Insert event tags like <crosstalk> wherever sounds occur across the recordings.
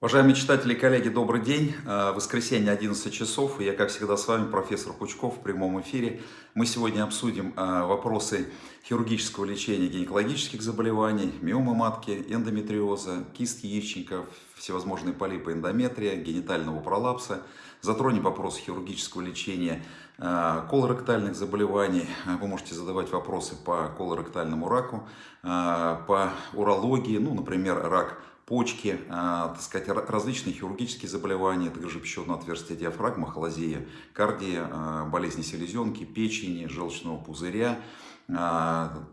Уважаемые читатели и коллеги, добрый день. Э, воскресенье, 11 часов. Я, как всегда, с вами, профессор Пучков, в прямом эфире. Мы сегодня обсудим э, вопросы хирургического лечения гинекологических заболеваний, миомы матки, эндометриоза, кист яичников, всевозможные полипы эндометрия, генитального пролапса. Затронем вопрос хирургического лечения э, колоректальных заболеваний. Вы можете задавать вопросы по колоректальному раку, по урологии, ну, например, рак почки, а, так сказать, различные хирургические заболевания, также пищеводное отверстие диафрагмы, холозия, кардия, а, болезни селезенки, печени, желчного пузыря, а,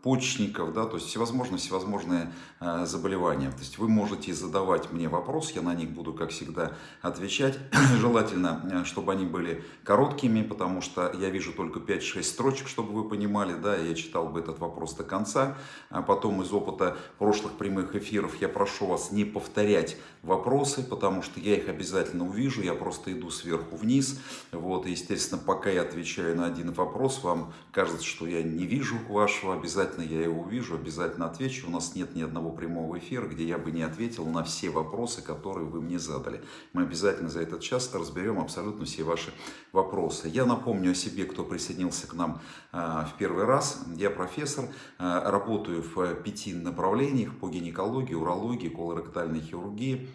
надпочечников, да, то есть всевозможные, всевозможные а, заболевания. То есть вы можете задавать мне вопрос, я на них буду, как всегда, отвечать. <clears throat> Желательно, э, чтобы они были короткими, потому что я вижу только 5-6 строчек, чтобы вы понимали, да, я читал бы этот вопрос до конца. А потом из опыта прошлых прямых эфиров я прошу вас не повторять вопросы, потому что я их обязательно увижу, я просто иду сверху вниз. Вот, и, естественно, пока я отвечаю на один вопрос, вам кажется, что я не вижу вашего, обязательно я его увижу, обязательно отвечу. У нас нет ни одного прямого эфира, где я бы не ответил на все вопросы, которые вы мне задали. Мы обязательно за этот час разберем абсолютно все ваши вопросы. Я напомню о себе, кто присоединился к нам а, в первый раз. Я профессор, а, работаю в пяти направлениях по гинекологии, урологии, колоректальной хирургии,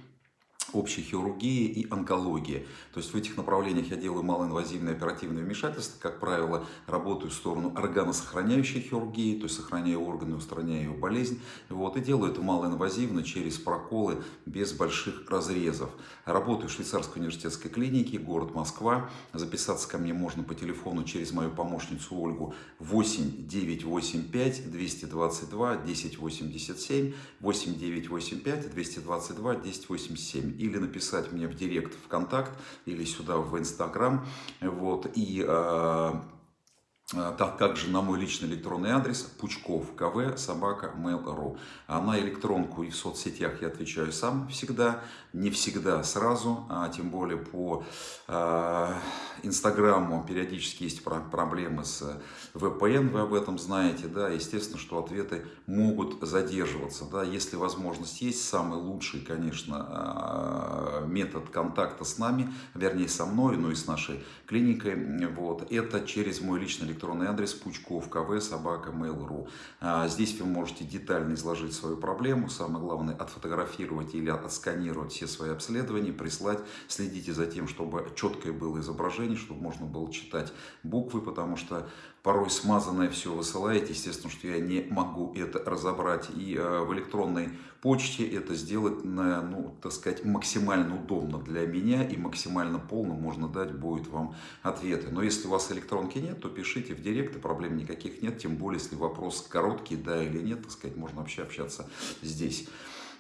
общей хирургии и онкологии. То есть в этих направлениях я делаю малоинвазивные оперативные вмешательства, как правило, работаю в сторону органосохраняющей хирургии, то есть сохраняю органы, устраняю болезнь, вот, и делаю это малоинвазивно через проколы без больших разрезов. Работаю в швейцарской университетской клинике, город Москва. Записаться ко мне можно по телефону через мою помощницу Ольгу 8 985 222 1087 8 985 222 1087 или написать мне в директ ВКонтакт, или сюда в Инстаграм. Вот, и э, так, также на мой личный электронный адрес пучков кв собака mail.ru. А на электронку и в соцсетях я отвечаю сам всегда, не всегда сразу, а тем более по э, инстаграму периодически есть проблемы с VPN, вы об этом знаете, да, естественно, что ответы могут задерживаться, да, если возможность есть, самый лучший, конечно, метод контакта с нами, вернее со мной, но и с нашей клиникой, вот, это через мой личный электронный адрес пучков кв собака mail.ru. А, здесь вы можете детально изложить свою проблему, самое главное отфотографировать или отсканировать все свои обследования, прислать, следите за тем, чтобы четкое было изображение, чтобы можно было читать буквы, потому что порой смазанное все высылаете, естественно, что я не могу это разобрать. И э, в электронной почте это сделать, ну, так сказать, максимально удобно для меня и максимально полно можно дать будет вам ответы. Но если у вас электронки нет, то пишите в директ, и проблем никаких нет, тем более, если вопрос короткий, да или нет, так сказать, можно вообще общаться здесь.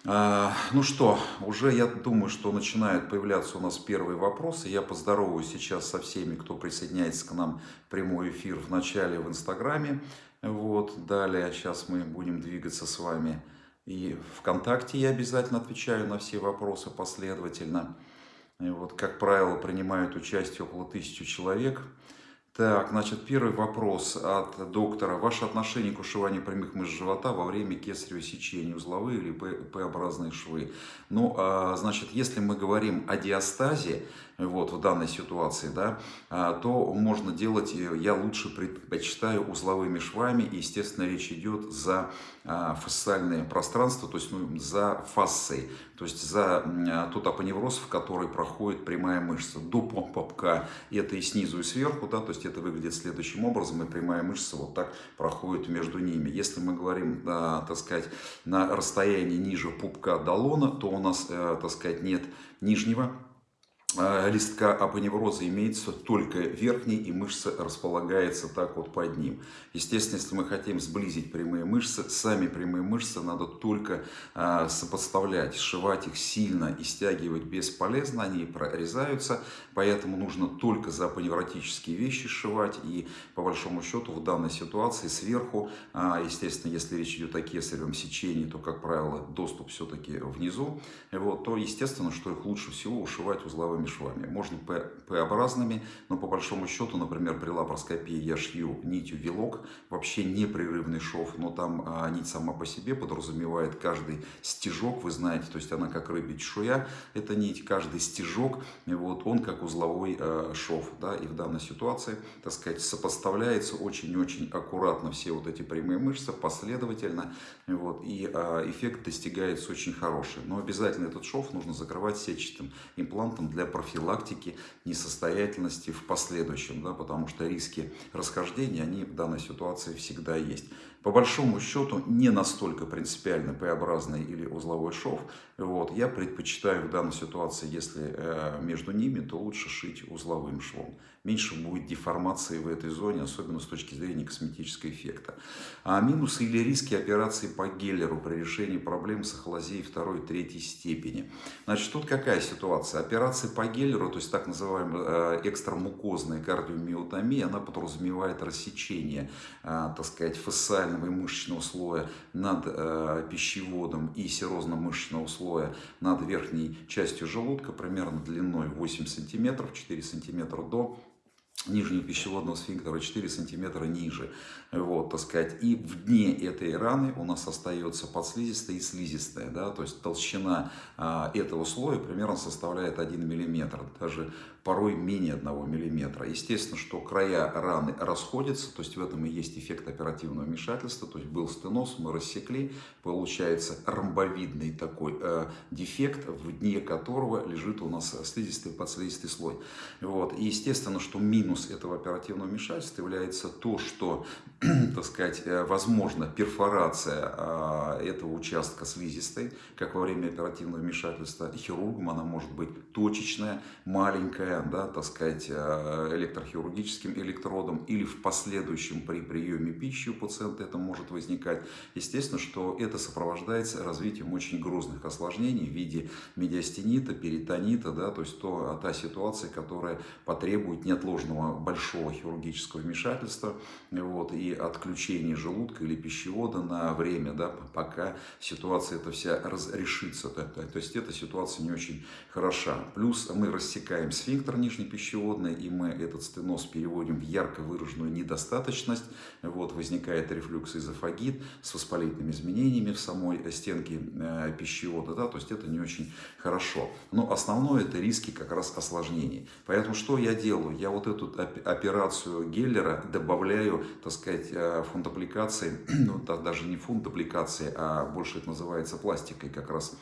А, ну что, уже я думаю, что начинают появляться у нас первые вопросы. Я поздороваюсь сейчас со всеми, кто присоединяется к нам в прямой эфир в начале в Инстаграме. Вот, далее сейчас мы будем двигаться с вами. И ВКонтакте я обязательно отвечаю на все вопросы последовательно. И вот, как правило, принимают участие около тысячи человек. Так, значит, первый вопрос от доктора. Ваше отношение к ушиванию прямых мышц живота во время кесарево сечения, узловые или П-образные швы? Ну, а, значит, если мы говорим о диастазе, вот, в данной ситуации, да, а, то можно делать, я лучше предпочитаю узловыми швами, и, естественно, речь идет за а, фасциальное пространство, то есть ну, за фасцией, то есть за а, тот апоневроз, в который проходит прямая мышца. До попка это и снизу, и сверху, да, то есть это выглядит следующим образом, и прямая мышца вот так проходит между ними. Если мы говорим, так сказать, на расстоянии ниже пупка до лона, то у нас, э, так сказать, нет нижнего листка апоневроза имеется только верхний, и мышца располагается так вот под ним. Естественно, если мы хотим сблизить прямые мышцы, сами прямые мышцы надо только а, сопоставлять, сшивать их сильно и стягивать бесполезно, они прорезаются, поэтому нужно только за апоневротические вещи сшивать, и по большому счету в данной ситуации сверху, а, естественно, если речь идет о кесаревом сечении, то, как правило, доступ все-таки внизу, вот, то естественно, что их лучше всего ушивать узловыми узловыми швами. Можно П-образными, но по большому счету, например, при лапароскопии я шью нитью вилок, вообще непрерывный шов, но там а, нить сама по себе подразумевает каждый стежок, вы знаете, то есть она как рыбья чешуя, эта нить, каждый стежок, вот он как узловой а, шов, да, и в данной ситуации, так сказать, сопоставляется очень-очень аккуратно все вот эти прямые мышцы, последовательно, вот, и а, эффект достигается очень хороший. Но обязательно этот шов нужно закрывать сетчатым имплантом для профилактики несостоятельности в последующем, да, потому что риски расхождения, они в данной ситуации всегда есть. По большому счету, не настолько принципиально П-образный или узловой шов. Вот, я предпочитаю в данной ситуации, если э, между ними, то лучше шить узловым швом. Меньше будет деформации в этой зоне, особенно с точки зрения косметического эффекта. А минусы или риски операции по Геллеру при решении проблем с ахлазией второй и третьей степени. Значит, тут какая ситуация? Операция по Геллеру, то есть так называемая э, экстрамукозная кардиомиотомия, она подразумевает рассечение, э, так сказать, фасциального и мышечного слоя над э, пищеводом и серозно-мышечного слоя над верхней частью желудка, примерно длиной 8 см, 4 см до нижнего пищеводного сфинктера 4 сантиметра ниже. Вот, так сказать. И в дне этой раны у нас остается подслизистая и слизистая. Да? То есть толщина а, этого слоя примерно составляет 1 миллиметр. Даже порой менее 1 мм. Естественно, что края раны расходятся, то есть в этом и есть эффект оперативного вмешательства, то есть был стеноз, мы рассекли, получается ромбовидный такой э, дефект, в дне которого лежит у нас слизистый подслизистый слой. Вот. И естественно, что минус этого оперативного вмешательства является то, что, <clears throat> так сказать, э, возможно перфорация э, этого участка слизистой, как во время оперативного вмешательства хирургом, она может быть точечная, маленькая, да, так сказать, э, электрохирургическим электродом или в последующем при приеме пищи у пациента это может возникать. Естественно, что это сопровождается развитием очень грозных осложнений в виде медиастенита, перитонита, да, то есть то, та ситуация, которая потребует неотложного большого хирургического вмешательства вот, и отключения желудка или пищевода на время, да, пока ситуация эта вся разрешится. То, то есть эта ситуация не очень хороша. Плюс мы рассекаем сфинктер, сфинктер нижнепищеводный, и мы этот стеноз переводим в ярко выраженную недостаточность. Вот, возникает рефлюкс эзофагит с воспалительными изменениями в самой стенке э, пищевода. Да, то есть это не очень хорошо. Но основное это риски как раз осложнений. Поэтому что я делаю? Я вот эту операцию Геллера добавляю, так сказать, э, фундапликации, <clears throat> ну даже не фундапликации, а больше это называется пластикой как раз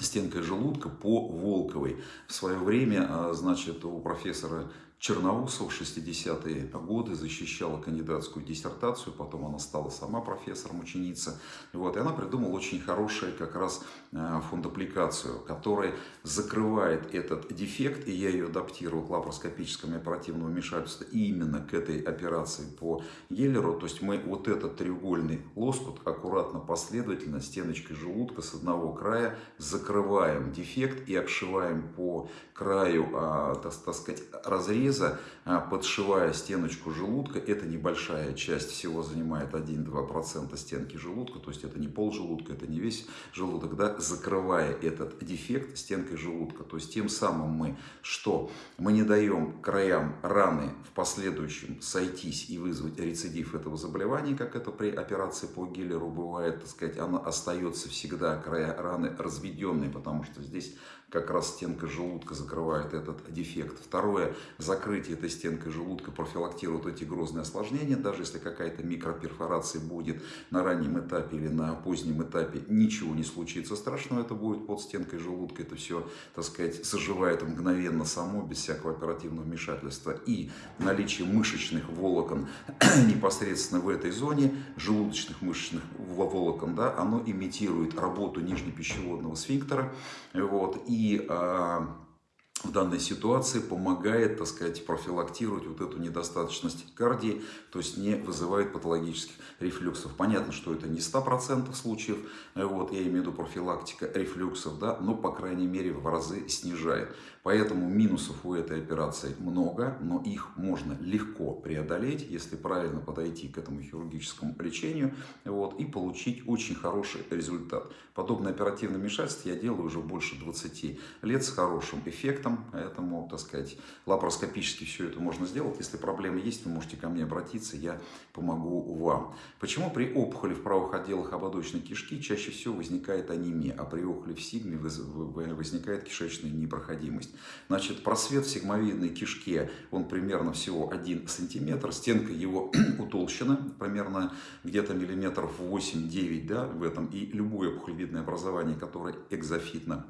стенкой желудка по Волковой. В свое время, а, значит, у профессора Черноусов в 60-е годы защищала кандидатскую диссертацию, потом она стала сама профессором, ученица. Вот, и она придумала очень хорошую как раз э, фундапликацию, которая закрывает этот дефект, и я ее адаптировал к лапароскопическому оперативному вмешательству именно к этой операции по Геллеру. То есть мы вот этот треугольный лоскут аккуратно, последовательно стеночкой желудка с одного края закрываем дефект и обшиваем по краю, а, так, так сказать, разрез железа, а, подшивая стеночку желудка. Это небольшая часть, всего занимает 1-2% стенки желудка, то есть это не пол желудка, это не весь желудок, да, закрывая этот дефект стенкой желудка. То есть тем самым мы что? Мы не даем краям раны в последующем сойтись и вызвать рецидив этого заболевания, как это при операции по Гиллеру бывает, так сказать, она остается всегда, края раны разведенные, потому что здесь как раз стенка желудка закрывает этот дефект. Второе, закрытие этой стенкой желудка профилактирует эти грозные осложнения, даже если какая-то микроперфорация будет на раннем этапе или на позднем этапе, ничего не случится страшного, это будет под стенкой желудка, это все, так сказать, заживает мгновенно само, без всякого оперативного вмешательства. И наличие мышечных волокон <clears throat> непосредственно в этой зоне, желудочных мышечных волокон, да, оно имитирует работу нижнепищеводного сфинктера, вот, и и а, в данной ситуации помогает, так сказать, профилактировать вот эту недостаточность кардии, то есть не вызывает патологических рефлюксов. Понятно, что это не 100% случаев, вот, я имею в виду профилактика рефлюксов, да, но, по крайней мере, в разы снижает. Поэтому минусов у этой операции много, но их можно легко преодолеть, если правильно подойти к этому хирургическому лечению вот, и получить очень хороший результат. Подобное оперативное вмешательство я делаю уже больше 20 лет с хорошим эффектом. поэтому, так сказать, лапароскопически все это можно сделать. Если проблемы есть, вы можете ко мне обратиться, я помогу вам. Почему при опухоли в правых отделах ободочной кишки чаще всего возникает анемия, а при опухоли в сигме возникает кишечная непроходимость? Значит, просвет в сигмовидной кишке, он примерно всего 1 сантиметр, стенка его <clears throat> утолщена, примерно где-то миллиметров 8-9 да, в этом, и любое опухолевидное образование, которое экзофитно,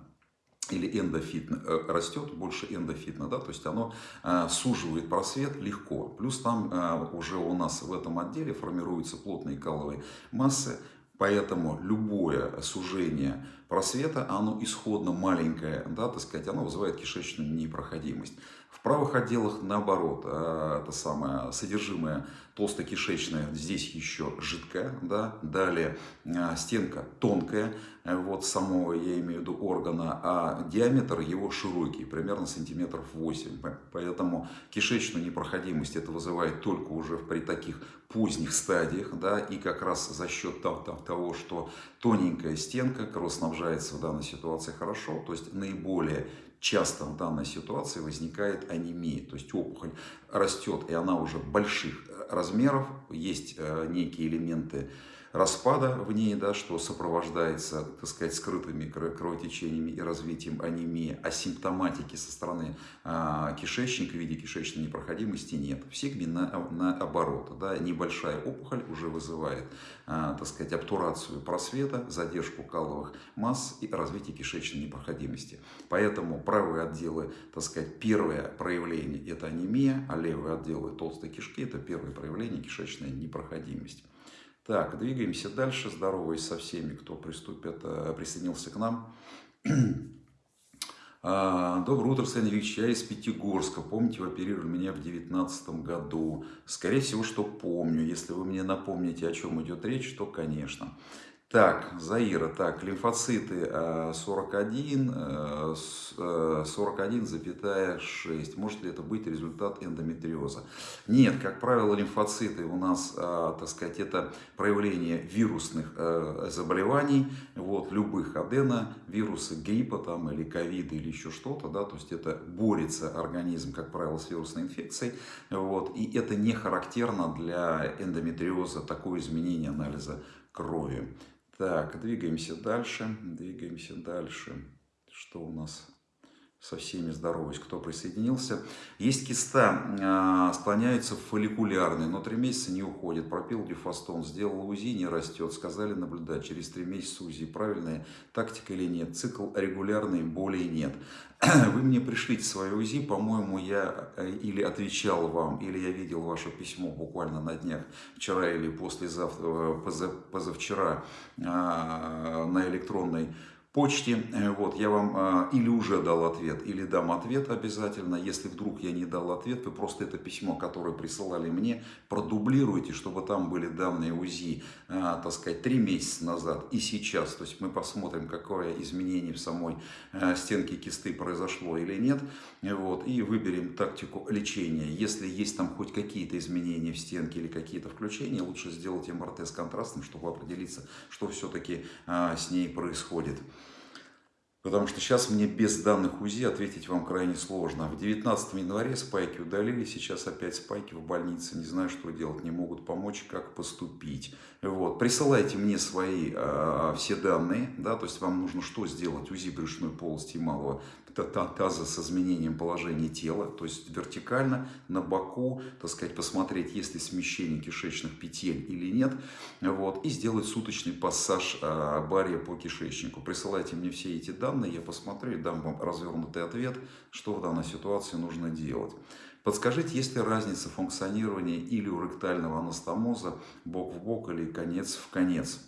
или эндофитно э, растет, больше эндофитно, да, то есть оно э, суживает просвет легко. Плюс там э, уже у нас в этом отделе формируются плотные каловые массы, поэтому любое сужение просвета, оно исходно маленькое, да, так сказать, оно вызывает кишечную непроходимость. Правых отделах наоборот, э, это самое содержимое толстокишечное здесь еще жидкое, да, далее э, стенка тонкая, э, вот самого я имею в виду органа, а диаметр его широкий, примерно сантиметров 8, поэтому кишечную непроходимость это вызывает только уже при таких поздних стадиях, да, и как раз за счет того, что тоненькая стенка кровоснабжается в данной ситуации хорошо, то есть наиболее часто в данной ситуации возникает анемия, то есть опухоль растет, и она уже больших размеров, есть э, некие элементы распада в ней, да, что сопровождается, так сказать, скрытыми кровотечениями и развитием анемии, а симптоматики со стороны а, кишечника в виде кишечной непроходимости нет. В сигме на, наоборот, да, небольшая опухоль уже вызывает, а, так сказать, обтурацию просвета, задержку каловых масс и развитие кишечной непроходимости. Поэтому правые отделы, так сказать, первое проявление это анемия, а левые отделы толстой кишки это первое проявление кишечной непроходимости. Так, двигаемся дальше, здороваясь со всеми, кто приступит, э, присоединился к нам. <clears throat> А, Доброе утро, Сан Ильич, я из Пятигорска. Помните, вы оперировали меня в 2019 году? Скорее всего, что помню. Если вы мне напомните, о чем идет речь, то, конечно. Так, Заира, так, лимфоциты 41, 41,6. Может ли это быть результат эндометриоза? Нет, как правило, лимфоциты у нас, так сказать, это проявление вирусных заболеваний, вот, любых адена, вирусы гриппа там, или ковида или еще что-то, да, то есть это борется организм, как правило, с вирусной инфекцией, вот, и это не характерно для эндометриоза, такое изменение анализа крови. Так, двигаемся дальше, двигаемся дальше. Что у нас со всеми здороваюсь, кто присоединился. Есть киста, э, склоняется в фолликулярный, но три месяца не уходит. Пропил дифастон, сделал УЗИ, не растет. Сказали наблюдать через три месяца УЗИ. Правильная тактика или нет? Цикл регулярный, более нет. <clears throat> Вы мне пришлите свое УЗИ, по-моему, я э, или отвечал вам, или я видел ваше письмо буквально на днях, вчера или послезавтра, э, позавчера э, на электронной почте. Э, вот, я вам а, или уже дал ответ, или дам ответ обязательно. Если вдруг я не дал ответ, вы просто это письмо, которое присылали мне, продублируйте, чтобы там были данные УЗИ, а, так сказать, три месяца назад и сейчас. То есть мы посмотрим, какое изменение в самой а, стенке кисты произошло или нет. Вот, и выберем тактику лечения. Если есть там хоть какие-то изменения в стенке или какие-то включения, лучше сделать МРТ с контрастом, чтобы определиться, что все-таки с ней происходит. Потому что сейчас мне без данных УЗИ ответить вам крайне сложно. В 19 январе спайки удалили, сейчас опять спайки в больнице. Не знаю, что делать, не могут помочь, как поступить. Вот. Присылайте мне свои э, все данные, да, то есть вам нужно что сделать? УЗИ брюшной полости и малого таза с изменением положения тела, то есть вертикально, на боку, так сказать, посмотреть, есть ли смещение кишечных петель или нет, вот, и сделать суточный пассаж э, бария по кишечнику. Присылайте мне все эти данные, я посмотрю и дам вам развернутый ответ, что в данной ситуации нужно делать. Подскажите, есть ли разница функционирования или у ректального анастомоза бок в бок или конец в конец?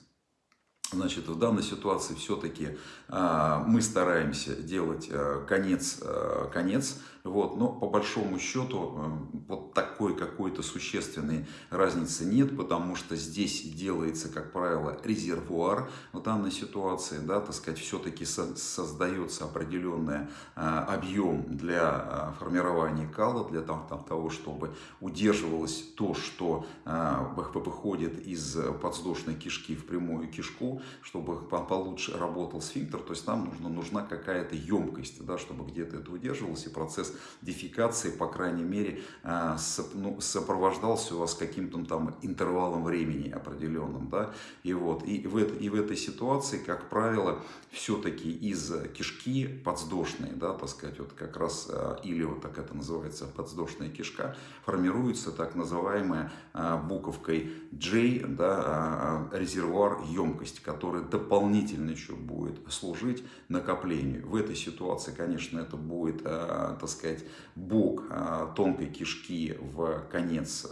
Значит, в данной ситуации все-таки э, мы стараемся делать э, конец, э, конец вот, но по большому счету э, вот такой какой-то существенной разницы нет, потому что здесь делается, как правило, резервуар в данной ситуации, да, так сказать, все-таки создается определенный э, объем для э, формирования кала, для того, чтобы удерживалось то, что выходит из подвздошной кишки в прямую кишку, чтобы получше работал сфинктер, то есть нам нужна, нужна какая-то емкость, да, чтобы где-то это удерживалось, и процесс дефекации, по крайней мере, а, ну, сопровождался у вас каким-то там интервалом времени определенным. Да? И, вот, и, в, и в этой ситуации, как правило, все-таки из кишки подвздошной, да, так сказать, вот как раз, а, или вот так это называется, подвздошная кишка, формируется так называемая буковкой J, да, резервуар емкости, который дополнительно еще будет служить накоплению. В этой ситуации, конечно, это будет, так сказать, бок тонкой кишки в конец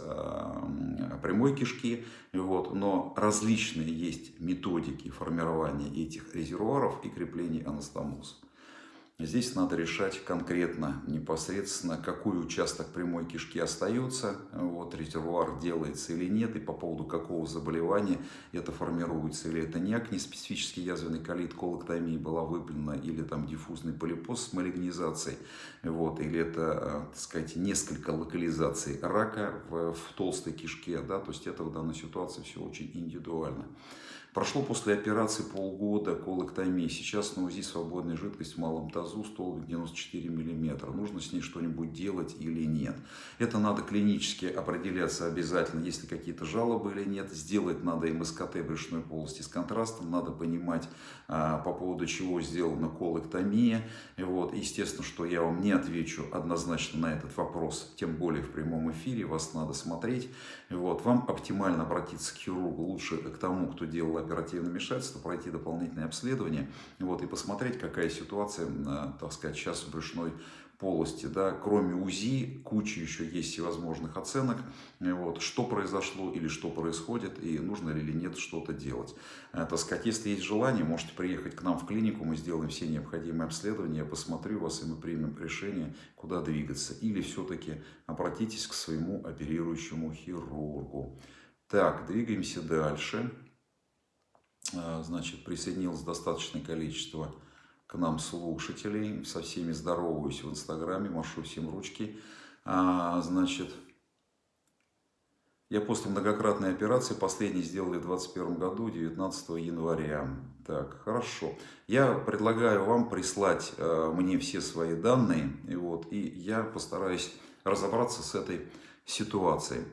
прямой кишки, вот, но различные есть методики формирования этих резервуаров и крепления анастомоза. Здесь надо решать конкретно, непосредственно, какой участок прямой кишки остается, вот, резервуар делается или нет, и по поводу какого заболевания это формируется, или это не специфический язвенный колит, колоктомия была выполнена, или там диффузный полипоз с малигнизацией, вот, или это, так сказать, несколько локализаций рака в, в толстой кишке, да, то есть это в данной ситуации все очень индивидуально. Прошло после операции полгода колоктомии. Сейчас на УЗИ свободная жидкость в малом тазу, столбик 94 мм. Нужно с ней что-нибудь делать или нет. Это надо клинически определяться обязательно, если какие-то жалобы или нет. Сделать надо МСКТ брюшной полости с контрастом. Надо понимать, а, по поводу чего сделана колоктомия. Вот, естественно, что я вам не отвечу однозначно на этот вопрос, тем более в прямом эфире. Вас надо смотреть. Вот, вам оптимально обратиться к хирургу, лучше к тому, кто делал оперативное вмешательство, пройти дополнительное обследование вот, и посмотреть, какая ситуация, так сказать, сейчас в брюшной полости. Да. Кроме УЗИ, куча еще есть всевозможных оценок, вот, что произошло или что происходит, и нужно ли или нет что-то делать. Э, так сказать, если есть желание, можете приехать к нам в клинику, мы сделаем все необходимые обследования, я посмотрю вас, и мы примем решение, куда двигаться. Или все-таки обратитесь к своему оперирующему хирургу. Так, двигаемся дальше. А, значит, присоединилось достаточное количество к нам слушателей. Со всеми здороваюсь в Инстаграме, машу всем ручки. А, значит, я после многократной операции, последней сделали в 2021 году, 19 января. Так, хорошо. Я предлагаю вам прислать э, мне все свои данные, и, вот, и я постараюсь разобраться с этой ситуацией.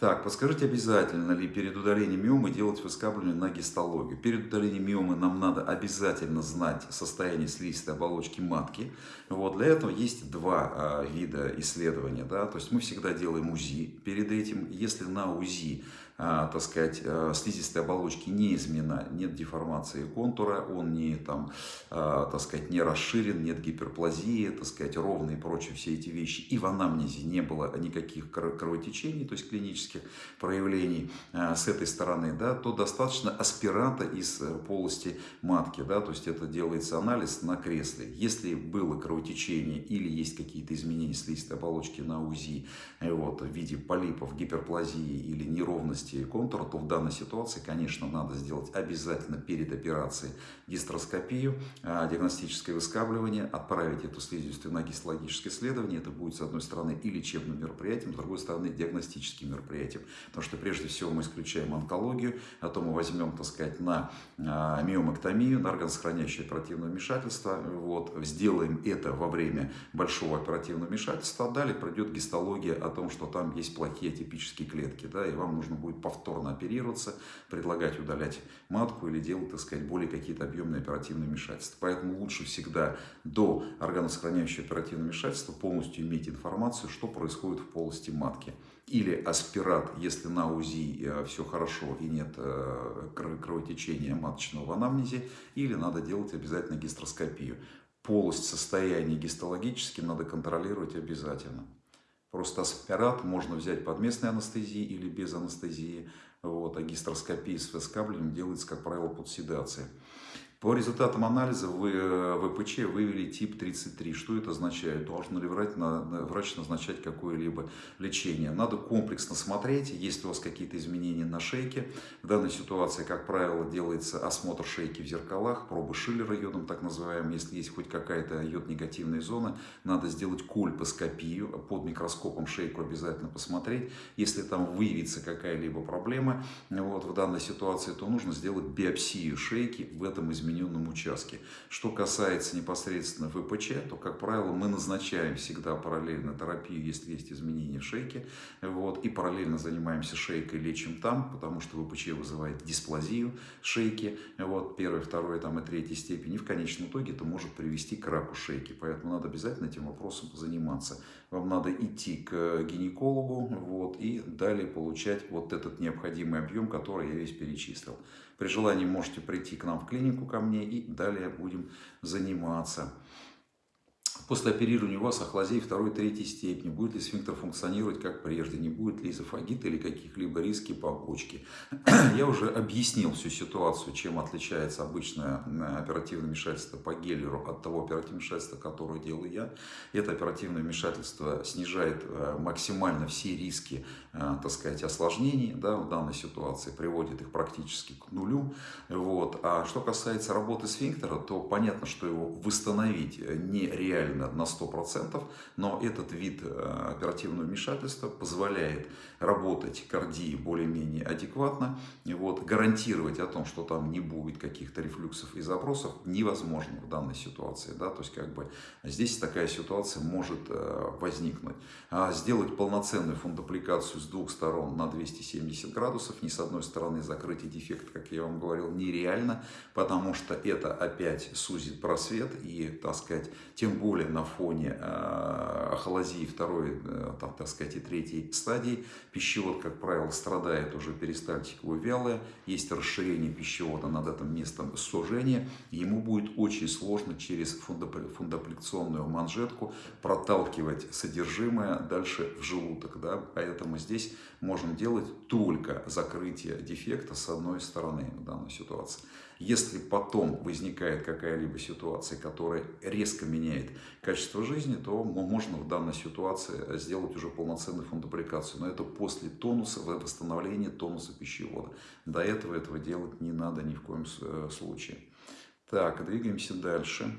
Так, подскажите обязательно ли перед удалением миомы делать выскабливание на гистологию? Перед удалением миомы нам надо обязательно знать состояние слизистой оболочки матки. Вот, для этого есть два а, вида исследования. Да? То есть мы всегда делаем УЗИ перед этим. Если на УЗИ так сказать, а, слизистой оболочки не изменена, нет деформации контура, он не, там, а, так сказать, не расширен, нет гиперплазии, так сказать, ровные и прочие все эти вещи. И в анамнезе не было никаких кровотечений, то есть клинических проявлений с этой стороны, да, то достаточно аспиранта из э, полости матки, да, то есть это делается анализ на кресле. Если было кровотечение или есть какие-то изменения слизистой оболочки на УЗИ э, вот, в виде полипов, гиперплазии или неровности, контура, то в данной ситуации, конечно, надо сделать обязательно перед операцией гистероскопию, а, диагностическое выскабливание, отправить эту слизистую на гистологическое исследование. Это будет, с одной стороны, и лечебным мероприятием, с другой стороны, диагностическим мероприятием. Потому что, прежде всего, мы исключаем онкологию, а то мы возьмем, так сказать, на а, миомэктомию, на органосохраняющее оперативное вмешательство, вот, сделаем это во время большого оперативного вмешательства, а далее пройдет гистология о том, что там есть плохие атипические клетки, да, и вам нужно будет повторно оперироваться, предлагать удалять матку или делать, так сказать, более какие-то объемные оперативные вмешательства. Поэтому лучше всегда до органосохраняющего оперативного вмешательства полностью иметь информацию, что происходит в полости матки. Или аспират, если на УЗИ э, все хорошо и нет э, кровотечения маточного в анамнезе, или надо делать обязательно гистроскопию. Полость состояния гистологически надо контролировать обязательно. Просто аспират можно взять под местной анестезией или без анестезии. Вот, а гистроскопия с выскабливанием делается, как правило, под седацией. По результатам анализа вы, э, ВПЧ вывели тип 33. Что это означает? Должен ли врач, врач назначать какое-либо лечение? Надо комплексно смотреть, есть у вас какие-то изменения на шейке. В данной ситуации, как правило, делается осмотр шейки в зеркалах, пробы Шиллера йодом так называемым. Если есть хоть какая-то йод-негативная зона, надо сделать кольпоскопию, под микроскопом шейку обязательно посмотреть. Если там выявится какая-либо проблема вот, в данной ситуации, то нужно сделать биопсию шейки в этом измененном участке. Что касается непосредственно ВПЧ, то, как правило, мы назначаем всегда параллельно терапию, если есть изменения в шейке, вот, и параллельно занимаемся шейкой, лечим там, потому что ВПЧ вызывает дисплазию шейки, вот, первой, второй там, и третьей степени. И в конечном итоге это может привести к раку шейки. Поэтому надо обязательно этим вопросом заниматься. Вам надо идти к гинекологу вот, и далее получать вот этот необходимый объем, который я весь перечислил. При желании можете прийти к нам в клинику ко мне и далее будем заниматься. После оперирования у вас ахлазей второй, третьей степени. Будет ли сфинктер функционировать как прежде? Не будет ли изофагита или каких-либо риски по почке? <clears throat> Я уже объяснил всю ситуацию, чем отличается обычное э, оперативное вмешательство по Геллеру от того оперативного вмешательства, которое делаю я. Это оперативное вмешательство снижает э, максимально все риски, э, так сказать, осложнений да, в данной ситуации, приводит их практически к нулю. Вот. А что касается работы сфинктера, то понятно, что его восстановить нереально правильно на 100%, но этот вид э, оперативного вмешательства позволяет работать кардии более-менее адекватно. И вот, гарантировать о том, что там не будет каких-то рефлюксов и забросов, невозможно в данной ситуации. Да? То есть как бы здесь такая ситуация может э, возникнуть. А сделать полноценную фундопликацию с двух сторон на 270 градусов, ни с одной стороны закрытие дефекта, как я вам говорил, нереально, потому что это опять сузит просвет и, так сказать, тем более на фоне э, ахолазии второй, э, там, так сказать, и третьей стадии. Пищевод, как правило, страдает уже перистальтиково вялое, есть расширение пищевода над этим местом сужения. Ему будет очень сложно через фундоплекционную манжетку проталкивать содержимое дальше в желудок. Да? Поэтому здесь можем делать только закрытие дефекта с одной стороны в данной ситуации. Если потом возникает какая-либо ситуация, которая резко меняет качество жизни, то можно в данной ситуации сделать уже полноценную фундаприкацию. Но это после тонуса, восстановления тонуса пищевода. До этого этого делать не надо ни в коем э, случае. Так, двигаемся дальше.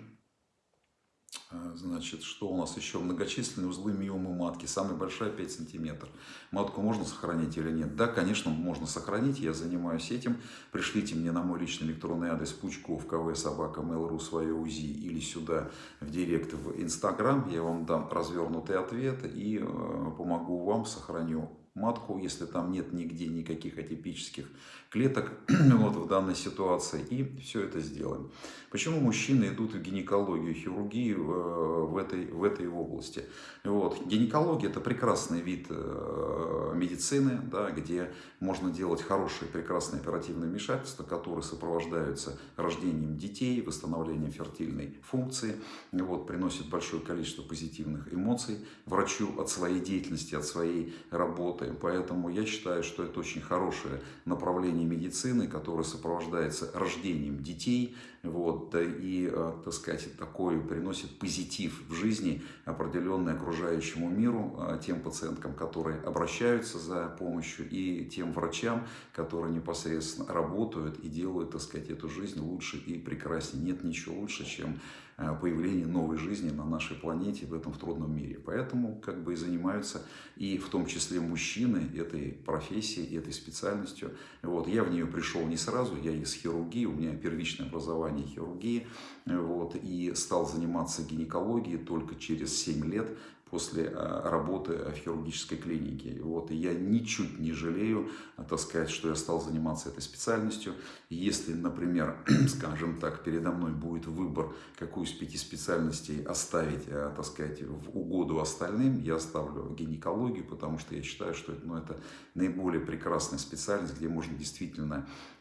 А, значит, что у нас еще? Многочисленные узлы миомы матки. Самая большая 5 сантиметров. Матку можно сохранить или нет? Да, конечно, можно сохранить. Я занимаюсь этим. Пришлите мне на мой личный электронный адрес Пучков, КВ, собака, mail.ru, свое УЗИ или сюда в директ в Инстаграм. Я вам дам развернутый ответ и э, помогу вам, сохраню матку, если там нет нигде никаких атипических клеток <clears throat> вот, в данной ситуации. И все это сделаем. Почему мужчины идут в гинекологию, хирургию э, в этой, в этой области? Вот. Гинекология – это прекрасный вид э, медицины, да, где можно делать хорошие, прекрасные оперативные вмешательства, которые сопровождаются рождением детей, восстановлением фертильной функции, вот, приносит большое количество позитивных эмоций врачу от своей деятельности, от своей работы. Поэтому я считаю, что это очень хорошее направление направлении медицины, которое сопровождается рождением детей, вот, и, э, так сказать, такой приносит позитив в жизни, определенный окружающему миру, э, тем пациенткам, которые обращаются за помощью, и тем врачам, которые непосредственно работают и делают, так сказать, эту жизнь лучше и прекраснее. Нет ничего лучше, чем Э, появления новой жизни на нашей планете в этом трудном мире. Поэтому как бы и занимаются и в том числе мужчины этой профессией, этой специальностью. Вот. Я в нее пришел не сразу, я из хирургии, у меня первичное образование хирургии, вот, и стал заниматься гинекологией только через 7 лет после э, работы в хирургической клинике. Вот, и я ничуть не жалею, э, так сказать, что я стал заниматься этой специальностью. Если, например, <clears throat> скажем так, передо мной будет выбор, какую из пяти специальностей оставить, э, так сказать, в угоду остальным, я оставлю гинекологию, потому что я считаю, что ну, это наиболее прекрасная специальность, где можно действительно Э,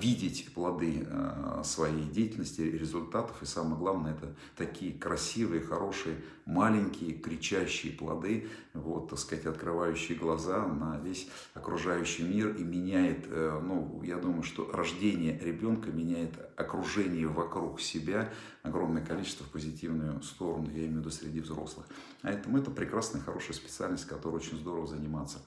видеть плоды э, своей деятельности, результатов. И самое главное, это такие красивые, хорошие, маленькие, кричащие плоды, вот, так сказать, открывающие глаза на весь окружающий мир и меняет, э, ну, я думаю, что рождение ребенка меняет окружение вокруг себя огромное количество в позитивную сторону, я имею в виду среди взрослых. Поэтому это прекрасная, хорошая специальность, которой очень здорово заниматься.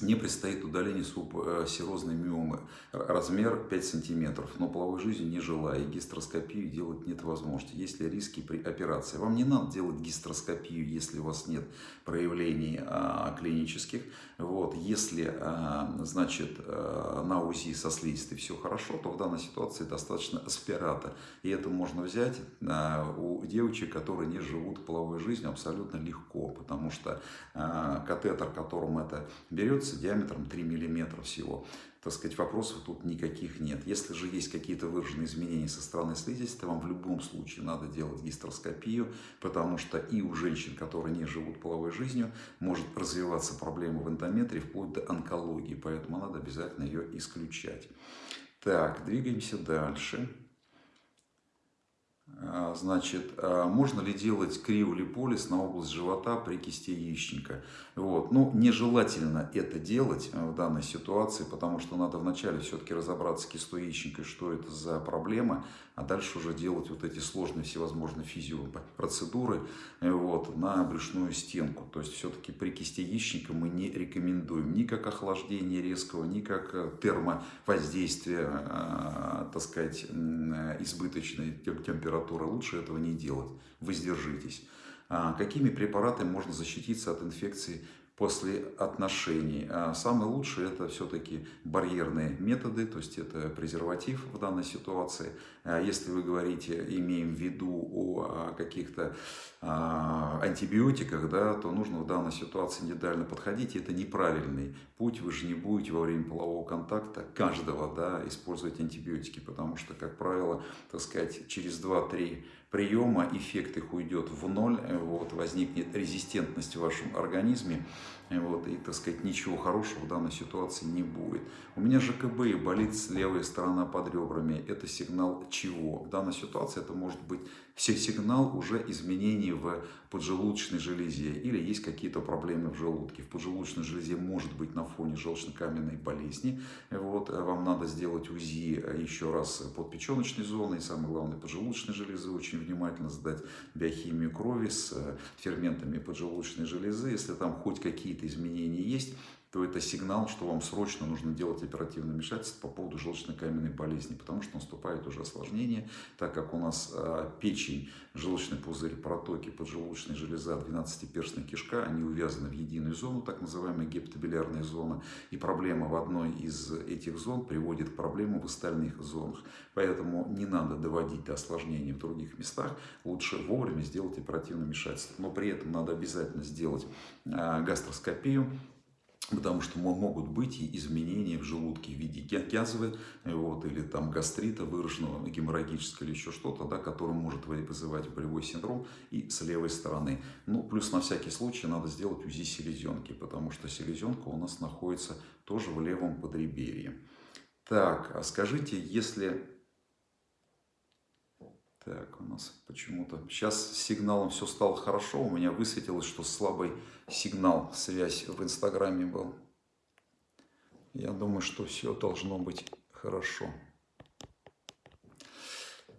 Мне предстоит удаление субсерозной э, миомы, размер 5 сантиметров, но половой жизни не желаю, гистероскопию делать нет возможности. Есть ли риски при операции? Вам не надо делать гистероскопию, если у вас нет проявлений а, клинических. Вот. Если, а, значит, а, на УЗИ со слизистой все хорошо, то в данной ситуации достаточно аспирата. И это можно взять а, у девочек, которые не живут половой жизнью абсолютно легко, потому что а, катетер, которым это берется, с диаметром 3 мм всего. Так сказать, вопросов тут никаких нет. Если же есть какие-то выраженные изменения со стороны слизистой, то вам в любом случае надо делать гистероскопию, потому что и у женщин, которые не живут половой жизнью, может развиваться проблема в эндометрии вплоть до онкологии, поэтому надо обязательно ее исключать. Так, двигаемся дальше. А, значит, а можно ли делать криолиполиз на область живота при кисте яичника? Вот. Ну, нежелательно это делать э, в данной ситуации, потому что надо вначале все-таки разобраться с кистой яичника, что это за проблема, а дальше уже делать вот эти сложные всевозможные физиопроцедуры э, вот, на брюшную стенку. То есть все-таки при кисте яичника мы не рекомендуем ни как охлаждение резкого, ни как э, термовоздействие, так сказать, избыточной температуры. Лучше этого не делать. Воздержитесь. А, какими препаратами можно защититься от инфекции после отношений. А самое лучшее это все-таки барьерные методы, то есть это презерватив в данной ситуации. А если вы говорите, имеем в виду о каких-то антибиотиках, да, то нужно в данной ситуации индивидуально подходить. Это неправильный путь. Вы же не будете во время полового контакта каждого да, использовать антибиотики, потому что, как правило, так сказать, через 2-3 приема эффект их уйдет в ноль, вот, возникнет резистентность в вашем организме, вот, и, так сказать, ничего хорошего в данной ситуации не будет. У меня ЖКБ болит левая сторона под ребрами. Это сигнал чего? В данной ситуации это может быть сигнал уже изменений в поджелудочной железе или есть какие-то проблемы в желудке. В поджелудочной железе может быть на фоне желчно-каменной болезни. Вот, вам надо сделать УЗИ еще раз под зоной, и самое главное поджелудочной железы, очень внимательно сдать биохимию крови с ферментами поджелудочной железы. Если там хоть какие-то изменения есть, то это сигнал, что вам срочно нужно делать оперативное вмешательство по поводу желчно-каменной болезни, потому что наступает уже осложнение, так как у нас а, печень, желчный пузырь, протоки, поджелудочная железа, 12-перстная кишка, они увязаны в единую зону, так называемая гептабилярная зона, и проблема в одной из этих зон приводит к проблемам в остальных зонах. Поэтому не надо доводить до осложнений в других местах, лучше вовремя сделать оперативное вмешательство. Но при этом надо обязательно сделать а, гастроскопию, Потому что могут быть и изменения в желудке в виде язвы вот, или там гастрита выраженного, геморрагического или еще что-то, да, которое может вызывать болевой синдром и с левой стороны. Ну, плюс на всякий случай надо сделать УЗИ селезенки, потому что селезенка у нас находится тоже в левом подреберье. Так, а скажите, если так, у нас почему-то... Сейчас с сигналом все стало хорошо. У меня высветилось, что слабый сигнал, связь в Инстаграме был. Я думаю, что все должно быть хорошо.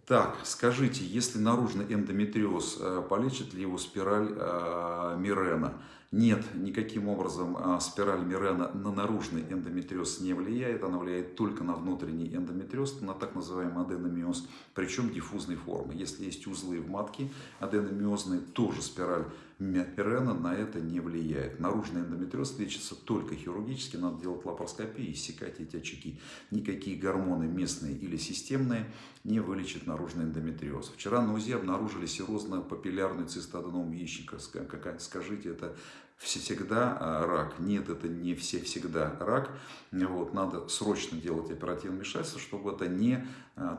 Так, скажите, если наружный эндометриоз, э, полечит ли его спираль э, Мирена? Нет, никаким образом а, спираль Мирена на наружный эндометриоз не влияет, она влияет только на внутренний эндометриоз, на так называемый аденомиоз, причем диффузной формы. Если есть узлы в матке аденомиозные, тоже спираль Мирена на это не влияет. Наружный эндометриоз лечится только хирургически, надо делать лапароскопию и иссекать эти очаги. Никакие гормоны местные или системные не вылечат наружный эндометриоз. Вчера на УЗИ обнаружили серозно-папиллярную цистоденом яичника. Скажите, это всегда а, рак. Нет, это не все всегда рак. Вот, надо срочно делать оперативное вмешательство, чтобы это не,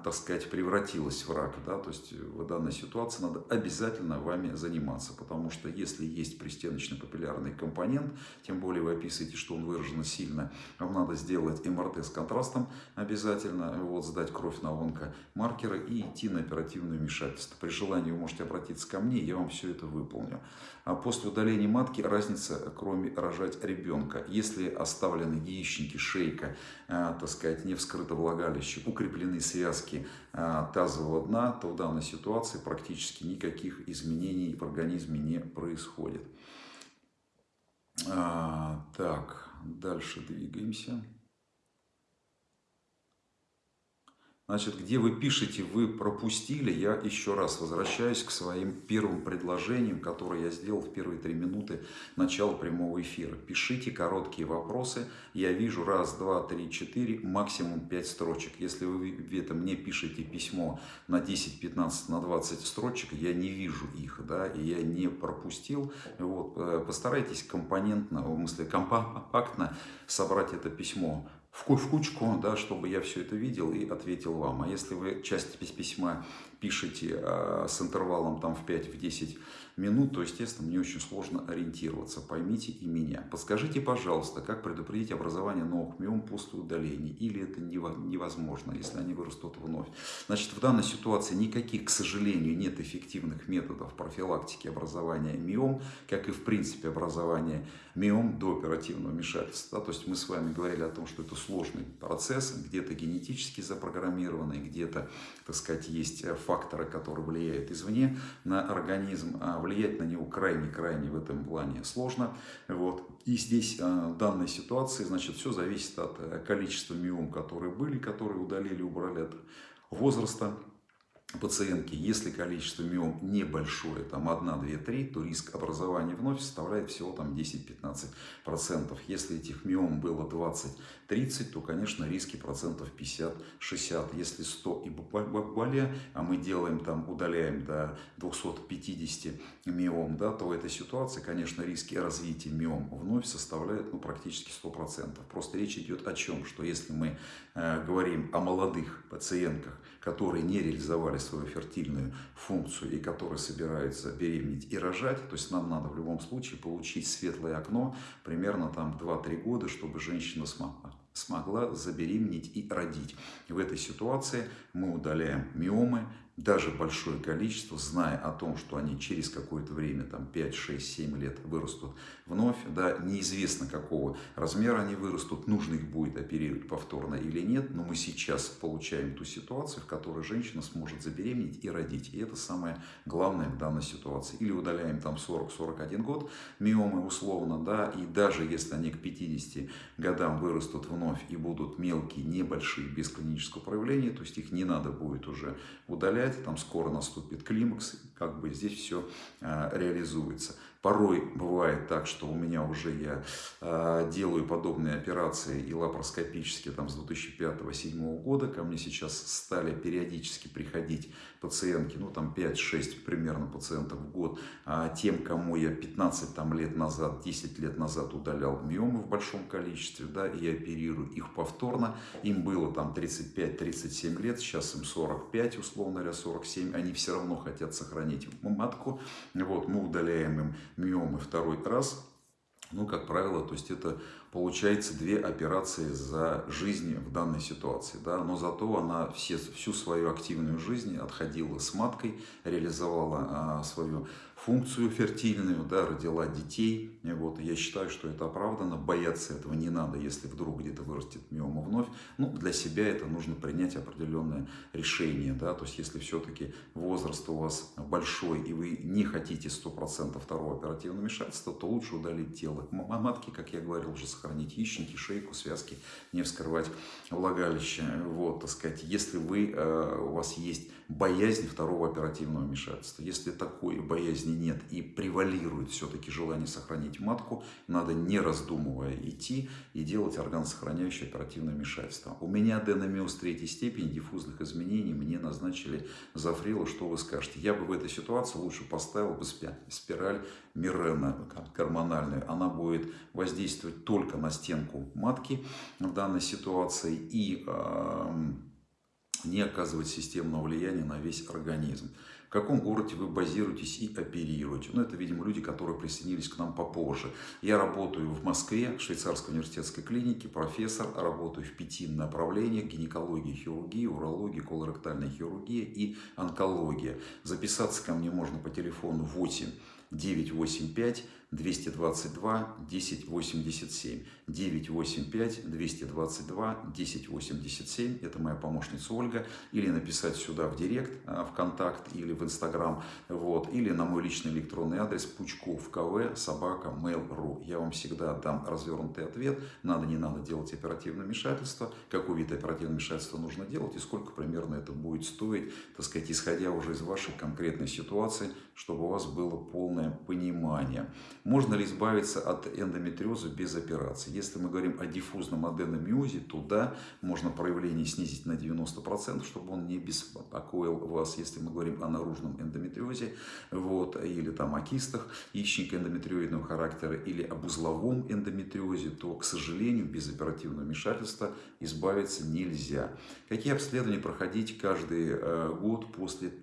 так сказать, превратилось в рак. Да? То есть в данной ситуации надо обязательно вами заниматься, потому что если есть пристеночный папиллярный компонент, тем более вы описываете, что он выражен сильно, вам надо сделать МРТ с контрастом обязательно, вот, сдать кровь на онкомаркеры и идти на оперативное вмешательство. При желании вы можете обратиться ко мне, я вам все это выполню. А после удаления матки разница, кроме рожать ребенка. Если оставлены яичники, шейка, э, так сказать, не вскрыто влагалище, укреплены связки э, тазового дна, то в данной ситуации практически никаких изменений в организме не происходит. А, так, дальше двигаемся. Значит, где вы пишете, вы пропустили, я еще раз возвращаюсь к своим первым предложениям, которые я сделал в первые три минуты начала прямого эфира. Пишите короткие вопросы, я вижу раз, два, три, четыре, максимум пять строчек. Если вы это мне пишете письмо на 10, 15, на 20 строчек, я не вижу их, да, и я не пропустил. Вот, э, постарайтесь компонентно, в смысле компактно собрать это письмо в кучку, да, чтобы я все это видел и ответил вам. А если вы часть письма пишете а, с интервалом там в 5-10 минут, то, естественно, мне очень сложно ориентироваться. Поймите и меня. Подскажите, пожалуйста, как предупредить образование новых миом после удаления? Или это невозможно, если они вырастут вновь? Значит, в данной ситуации никаких, к сожалению, нет эффективных методов профилактики образования миом, как и, в принципе, образования миом до оперативного вмешательства. То есть мы с вами говорили о том, что это сложный процесс, где-то генетически запрограммированный, где-то, так сказать, есть факторы, которые влияют извне на организм, а влиять на него крайне-крайне в этом плане сложно. Вот. И здесь а, в данной ситуации, значит, все зависит от э, количества миом, которые были, которые удалили, убрали от возраста пациентки, если количество миом небольшое, там 1, 2, 3, то риск образования вновь составляет всего там 10-15%. Если этих миом было 20-30, то, конечно, риски процентов 50-60. Если 100 и более, а мы делаем там, удаляем до 250 миом, да, то в этой ситуации, конечно, риски развития миом вновь составляют ну, практически 100%. Просто речь идет о чем? Что если мы э, говорим о молодых пациентках, которые не реализовали свою фертильную функцию и которые собираются беременеть и рожать, то есть нам надо в любом случае получить светлое окно примерно там 2-3 года, чтобы женщина смогла смогла забеременеть и родить. В этой ситуации мы удаляем миомы, даже большое количество, зная о том, что они через какое-то время, там 5, 6, 7 лет вырастут вновь, да, неизвестно какого размера они вырастут, нужно их будет оперировать повторно или нет, но мы сейчас получаем ту ситуацию, в которой женщина сможет забеременеть и родить, и это самое главное в данной ситуации. Или удаляем там 40-41 год миомы условно, да, и даже если они к 50 годам вырастут вновь и будут мелкие, небольшие, без клинического проявления, то есть их не надо будет уже удалять, опять там скоро наступит климакс, как бы здесь все а, реализуется. Порой бывает так, что у меня уже я э, делаю подобные операции и лапароскопические там с 2005-2007 года. Ко мне сейчас стали периодически приходить пациентки, ну там 5-6 примерно пациентов в год. А тем, кому я 15 там, лет назад, 10 лет назад удалял миомы в большом количестве, да, и оперирую их повторно. Им было там 35-37 лет, сейчас им 45, условно говоря, 47. Они все равно хотят сохранить матку. Вот, мы удаляем им миомы второй раз, ну, как правило, то есть это получается две операции за жизнь в данной ситуации, да, но зато она все, всю свою активную жизнь отходила с маткой, реализовала а, свою функцию фертильную, да, родила детей. И вот, я считаю, что это оправдано. Бояться этого не надо, если вдруг где-то вырастет миома вновь. Ну, для себя это нужно принять определенное решение. Да? То есть, если все-таки возраст у вас большой, и вы не хотите 100% второго оперативного вмешательства, то лучше удалить тело матки, как я говорил, уже сохранить яичники, шейку, связки, не вскрывать влагалище. Вот, так сказать, если вы, э, у вас есть боязнь второго оперативного вмешательства, если такой боязни нет и превалирует все-таки желание сохранить матку, надо не раздумывая идти и делать органосохраняющее оперативное вмешательство. У меня аденомиоз третьей степени диффузных изменений, мне назначили зафрила, что вы скажете? Я бы в этой ситуации лучше поставил бы спираль Мирена гормональную. Она будет воздействовать только на стенку матки в данной ситуации и э, не оказывать системного влияния на весь организм. В каком городе вы базируетесь и оперируете? Ну, это, видимо, люди, которые присоединились к нам попозже. Я работаю в Москве, в швейцарской университетской клинике, профессор, работаю в пяти направлениях, гинекология, хирургия, урология, колоректальная хирургия и онкология. Записаться ко мне можно по телефону 8 985 222 1087. 985 222 1087. Это моя помощница Ольга. Или написать сюда в директ, а, в контакт или в инстаграм. Вот. Или на мой личный электронный адрес пучков кв собака mail.ru. Я вам всегда дам развернутый ответ. Надо, не надо делать оперативное вмешательство. Какой вид оперативного вмешательства нужно делать и сколько примерно это будет стоить, так сказать, исходя уже из вашей конкретной ситуации, чтобы у вас было полное понимание. Можно ли избавиться от эндометриоза без операции? Если мы говорим о диффузном аденомиозе, то да, можно проявление снизить на 90%, чтобы он не беспокоил вас. Если мы говорим о наружном эндометриозе, вот, или там о кистах яичника эндометриоидного характера, или об узловом эндометриозе, то, к сожалению, без оперативного вмешательства избавиться нельзя. Какие обследования проходить каждый э, год после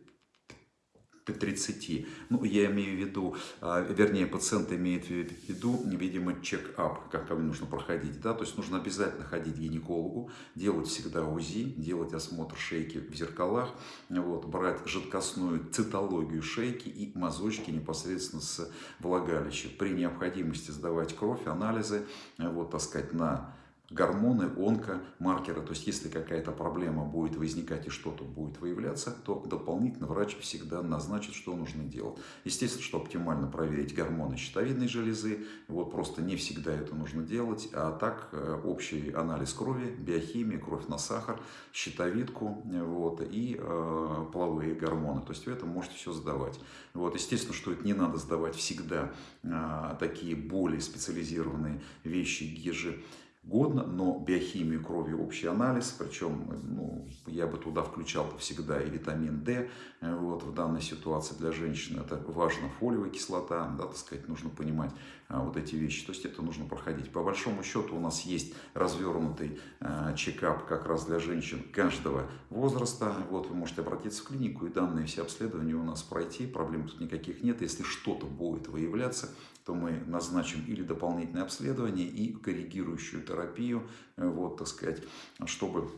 30. Ну, я имею в виду, а, вернее, пациент имеет в виду, видимо, чек-ап, как нужно проходить, да, то есть нужно обязательно ходить к гинекологу, делать всегда УЗИ, делать осмотр шейки в зеркалах, вот, брать жидкостную цитологию шейки и мазочки непосредственно с влагалища. При необходимости сдавать кровь, анализы, вот, так сказать, на гормоны, онкомаркеры. То есть, если какая-то проблема будет возникать и что-то будет выявляться, то дополнительно врач всегда назначит, что нужно делать. Естественно, что оптимально проверить гормоны щитовидной железы. Вот просто не всегда это нужно делать. А так, э, общий анализ крови, биохимия, кровь на сахар, щитовидку вот, и э, половые гормоны. То есть, вы это можете все сдавать. Вот, естественно, что это не надо сдавать всегда э, такие более специализированные вещи, ежи годно, но биохимию крови общий анализ, причем ну, я бы туда включал всегда и витамин D, э, вот, в данной ситуации для женщин это важно, фолиевая кислота, да, так сказать, нужно понимать а, вот эти вещи, то есть это нужно проходить. По большому счету у нас есть развернутый а, чекап как раз для женщин каждого возраста, вот, вы можете обратиться в клинику и данные все обследования у нас пройти, проблем тут никаких нет, если что-то будет выявляться, то мы назначим или дополнительное обследование и коррегирующую терапию, э, вот, так сказать, чтобы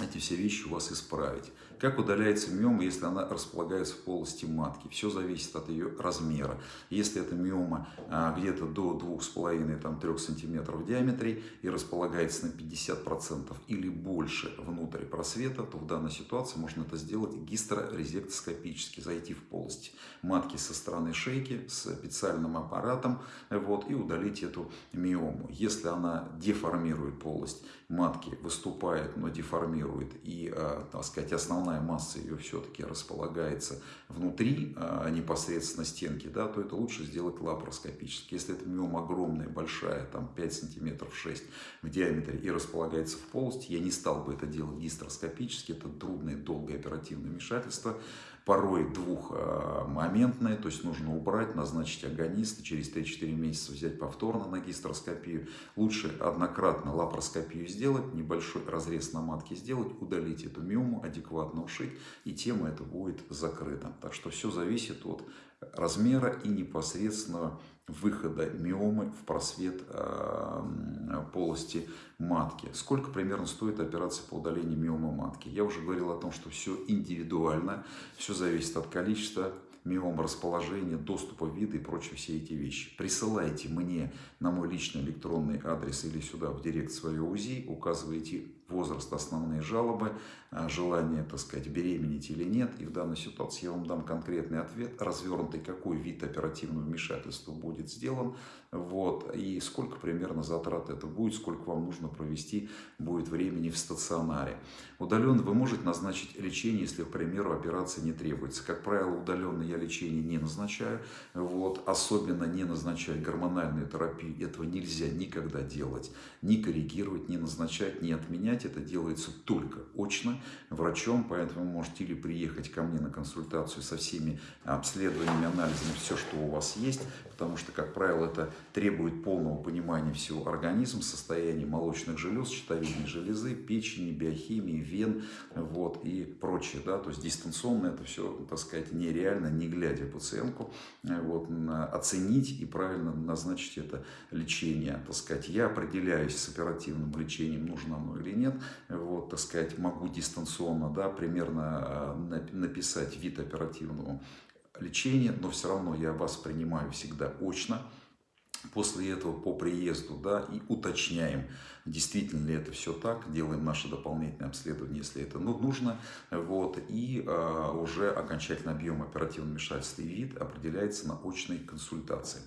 эти все вещи у вас исправить. Как удаляется миома, если она располагается в полости матки? Все зависит от ее размера. Если эта миома а, где-то до 2,5-3 см в диаметре и располагается на 50% или больше внутрь просвета, то в данной ситуации можно это сделать гистерорезектоскопически, зайти в полость матки со стороны шейки с специальным аппаратом вот, и удалить эту миому. Если она деформирует полость матки, выступает, но деформирует и, а, так сказать, основная основная масса ее все-таки располагается внутри а, непосредственно стенки, да, то это лучше сделать лапароскопически. Если это миома огромная, большая, там 5 сантиметров 6 в диаметре и располагается в полости, я не стал бы это делать гистероскопически, это трудное, долгое оперативное вмешательство порой двухмоментные, то есть нужно убрать, назначить агониста, через 3-4 месяца взять повторно на гистероскопию. Лучше однократно лапароскопию сделать, небольшой разрез на матке сделать, удалить эту миому, адекватно ушить, и тема эта будет закрыта. Так что все зависит от размера и непосредственного выхода миомы в просвет э, полости матки. Сколько примерно стоит операция по удалению миомы матки? Я уже говорил о том, что все индивидуально, все зависит от количества миом, расположения, доступа вида и прочие все эти вещи. Присылайте мне на мой личный электронный адрес или сюда в директ свое УЗИ, указывайте возраст, основные жалобы, желание, так сказать, беременеть или нет. И в данной ситуации я вам дам конкретный ответ, развернутый, какой вид оперативного вмешательства будет сделан, вот, и сколько примерно затрат это будет, сколько вам нужно провести будет времени в стационаре. Удаленно вы можете назначить лечение, если, к примеру, операция не требуется. Как правило, удаленно я лечение не назначаю, вот, особенно не назначать гормональную терапию, этого нельзя никогда делать, ни коррегировать, ни назначать, ни отменять, это делается только очно врачом, поэтому можете или приехать ко мне на консультацию со всеми обследованиями, анализами, все, что у вас есть, потому что, как правило, это требует полного понимания всего организма, состояния молочных желез, щитовидной железы, печени, биохимии, вен вот, и прочее. Да? То есть дистанционно это все, так сказать, нереально, не глядя пациентку, вот, оценить и правильно назначить это лечение. Так сказать, я определяюсь с оперативным лечением, нужно оно или нет. Вот, так сказать, могу дистанционно да, примерно а, написать вид оперативного лечения, но все равно я вас принимаю всегда очно. После этого по приезду да, и уточняем, действительно ли это все так, делаем наше дополнительное обследование, если это ну, нужно, вот, и э, уже окончательный объем оперативного вмешательства и вид определяется на очной консультации.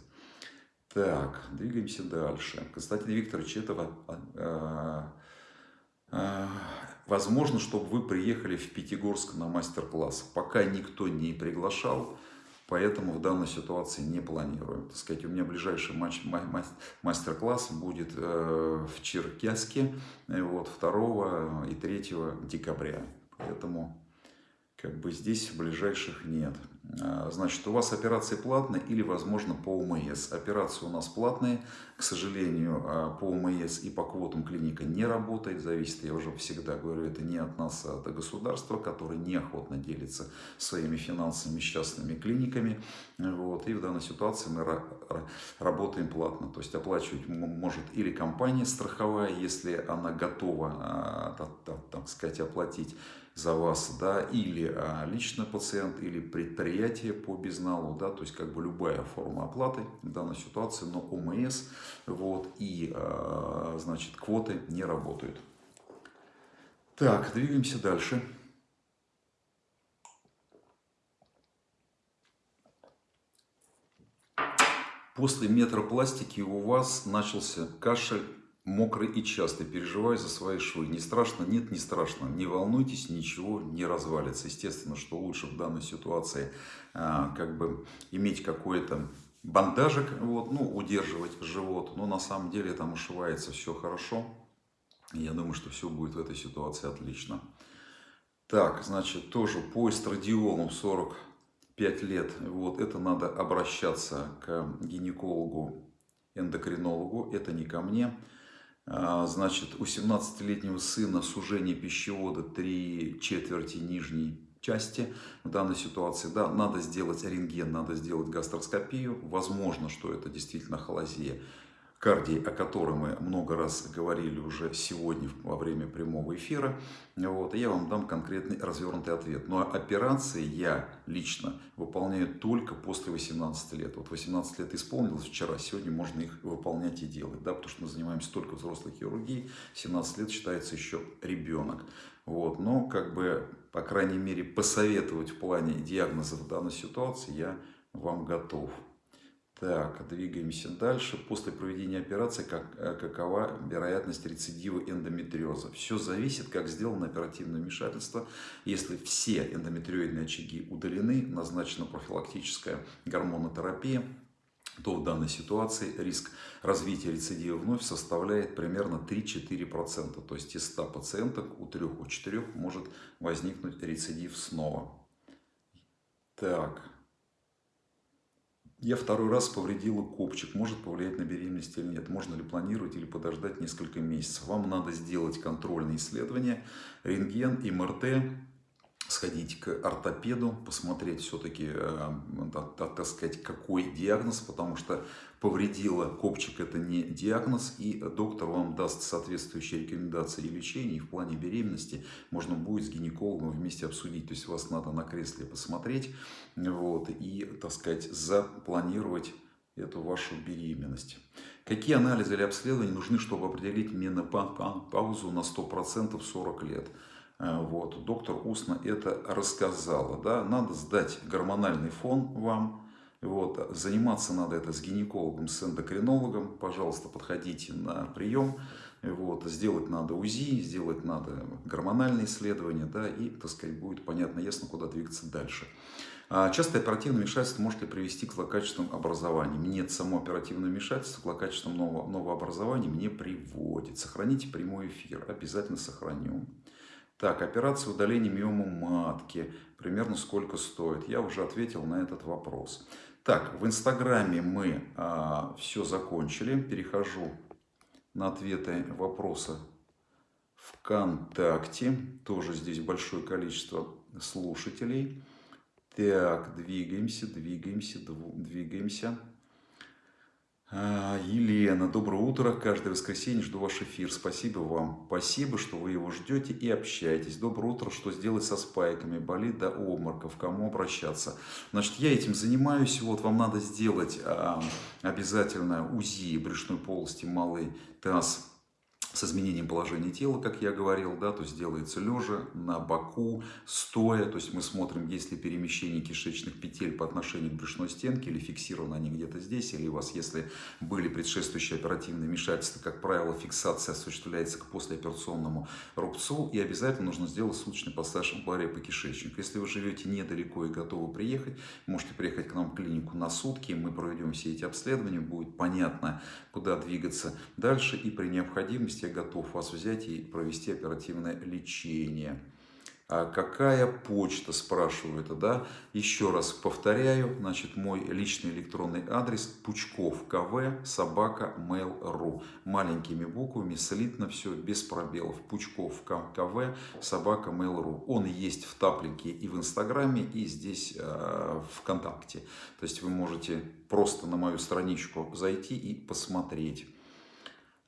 Так, двигаемся дальше. Константин Викторович, это э, э, возможно, чтобы вы приехали в Пятигорск на мастер-класс. Пока никто не приглашал, Поэтому в данной ситуации не планируем. Так сказать, у меня ближайший матч, мастер-класс будет э, в Черкеске э, вот, 2 и 3 декабря. Поэтому как бы здесь ближайших нет. А, значит, у вас операции платные или, возможно, по УМС. Операции у нас платные. К сожалению, а, по УМС и по квотам клиника не работает. Зависит, я уже всегда говорю, это не от нас, а от государства, которое неохотно делится своими финансами с частными клиниками. Вот. И в данной ситуации мы работаем платно. То есть оплачивать может или компания страховая, если она готова, а, так сказать, оплатить за вас, да, или а, лично пациент, или предприятие по безналу, да, то есть как бы любая форма оплаты в данной ситуации, но ОМС, вот, и, а, значит, квоты не работают. Так, двигаемся дальше. После метропластики у вас начался кашель мокрый и частый, переживаю за свои швы. Не страшно? Нет, не страшно. Не волнуйтесь, ничего не развалится. Естественно, что лучше в данной ситуации а, как бы иметь какой-то бандажик, вот, ну, удерживать живот. Но на самом деле там ушивается все хорошо. Я думаю, что все будет в этой ситуации отлично. Так, значит, тоже по эстрадиолу 45 лет. Вот, это надо обращаться к гинекологу, эндокринологу. Это не ко мне. А, значит, у 17-летнего сына сужение пищевода 3 четверти нижней части в данной ситуации. Да, надо сделать рентген, надо сделать гастроскопию. Возможно, что это действительно холозия кардии, о которой мы много раз говорили уже сегодня во время прямого эфира. Вот, и я вам дам конкретный развернутый ответ. Но операции я лично выполняю только после 18 лет. Вот 18 лет исполнилось вчера, сегодня можно их выполнять и делать. Да, потому что мы занимаемся только взрослой хирургией. 17 лет считается еще ребенок. Вот, но как бы, по крайней мере, посоветовать в плане диагноза в данной ситуации я вам готов. Так, двигаемся дальше. После проведения операции как, э, какова вероятность рецидива эндометриоза? Все зависит, как сделано оперативное вмешательство. Если все эндометриоидные очаги удалены, назначена профилактическая гормонотерапия, то в данной ситуации риск развития рецидива вновь составляет примерно 3-4%. То есть из 100 пациенток у 3-4 может возникнуть рецидив снова. Так, я второй раз повредила копчик. Может повлиять на беременность или нет? Можно ли планировать или подождать несколько месяцев? Вам надо сделать контрольные исследования, рентген, МРТ, сходить к ортопеду, посмотреть все-таки, э, так сказать, какой диагноз, потому что повредила копчик это не диагноз, и доктор вам даст соответствующие рекомендации и лечения, и в плане беременности можно будет с гинекологом вместе обсудить, то есть вас надо на кресле посмотреть, вот, и, так сказать, запланировать эту вашу беременность. Какие анализы или обследования нужны, чтобы определить менопаузу на 100% 40 лет? Э, вот, доктор устно это рассказала. Да? Надо сдать гормональный фон вам. Вот, заниматься надо это с гинекологом, с эндокринологом. Пожалуйста, подходите на прием. Вот, сделать надо УЗИ, сделать надо гормональные исследования, да, и, так сказать, будет понятно, ясно, куда двигаться дальше. А частое оперативное вмешательство может ли привести к злокачественным образованиям? Нет, само оперативное вмешательство к злокачественным нового, новообразованиям не приводит. Сохраните прямой эфир, обязательно сохраню. Так, операция удаления миомы матки. Примерно сколько стоит? Я уже ответил на этот вопрос. Так, в Инстаграме мы а, все закончили. Перехожу на ответы вопроса ВКонтакте. Тоже здесь большое количество слушателей. Так, двигаемся, двигаемся, двигаемся. А, Елена, доброе утро. Каждое воскресенье жду ваш эфир. Спасибо вам. Спасибо, что вы его ждете и общаетесь. Доброе утро. Что сделать со спайками? Болит до обмороков. Кому обращаться? Значит, я этим занимаюсь. Вот вам надо сделать а, обязательно УЗИ брюшной полости, малый таз с изменением положения тела, как я говорил, да, то есть делается лежа, на боку, стоя, то есть мы смотрим, есть ли перемещение кишечных петель по отношению к брюшной стенке, или фиксированы они где-то здесь, или у вас, если были предшествующие оперативные вмешательства, как правило, фиксация осуществляется к послеоперационному рубцу, и обязательно нужно сделать суточный пассаж амплария по кишечнику. Если вы живете недалеко и готовы приехать, можете приехать к нам в клинику на сутки, мы проведем все эти обследования, будет понятно, куда двигаться дальше, и при необходимости я готов вас взять и провести оперативное лечение. А какая почта, спрашивают, да? Еще раз повторяю, значит, мой личный электронный адрес Пучков КВ, собака, mail.ru. Маленькими буквами, слитно все, без пробелов. Пучков КВ, собака, mail.ru. Он есть в таплике и в Инстаграме, и здесь э, ВКонтакте. То есть вы можете просто на мою страничку зайти и посмотреть.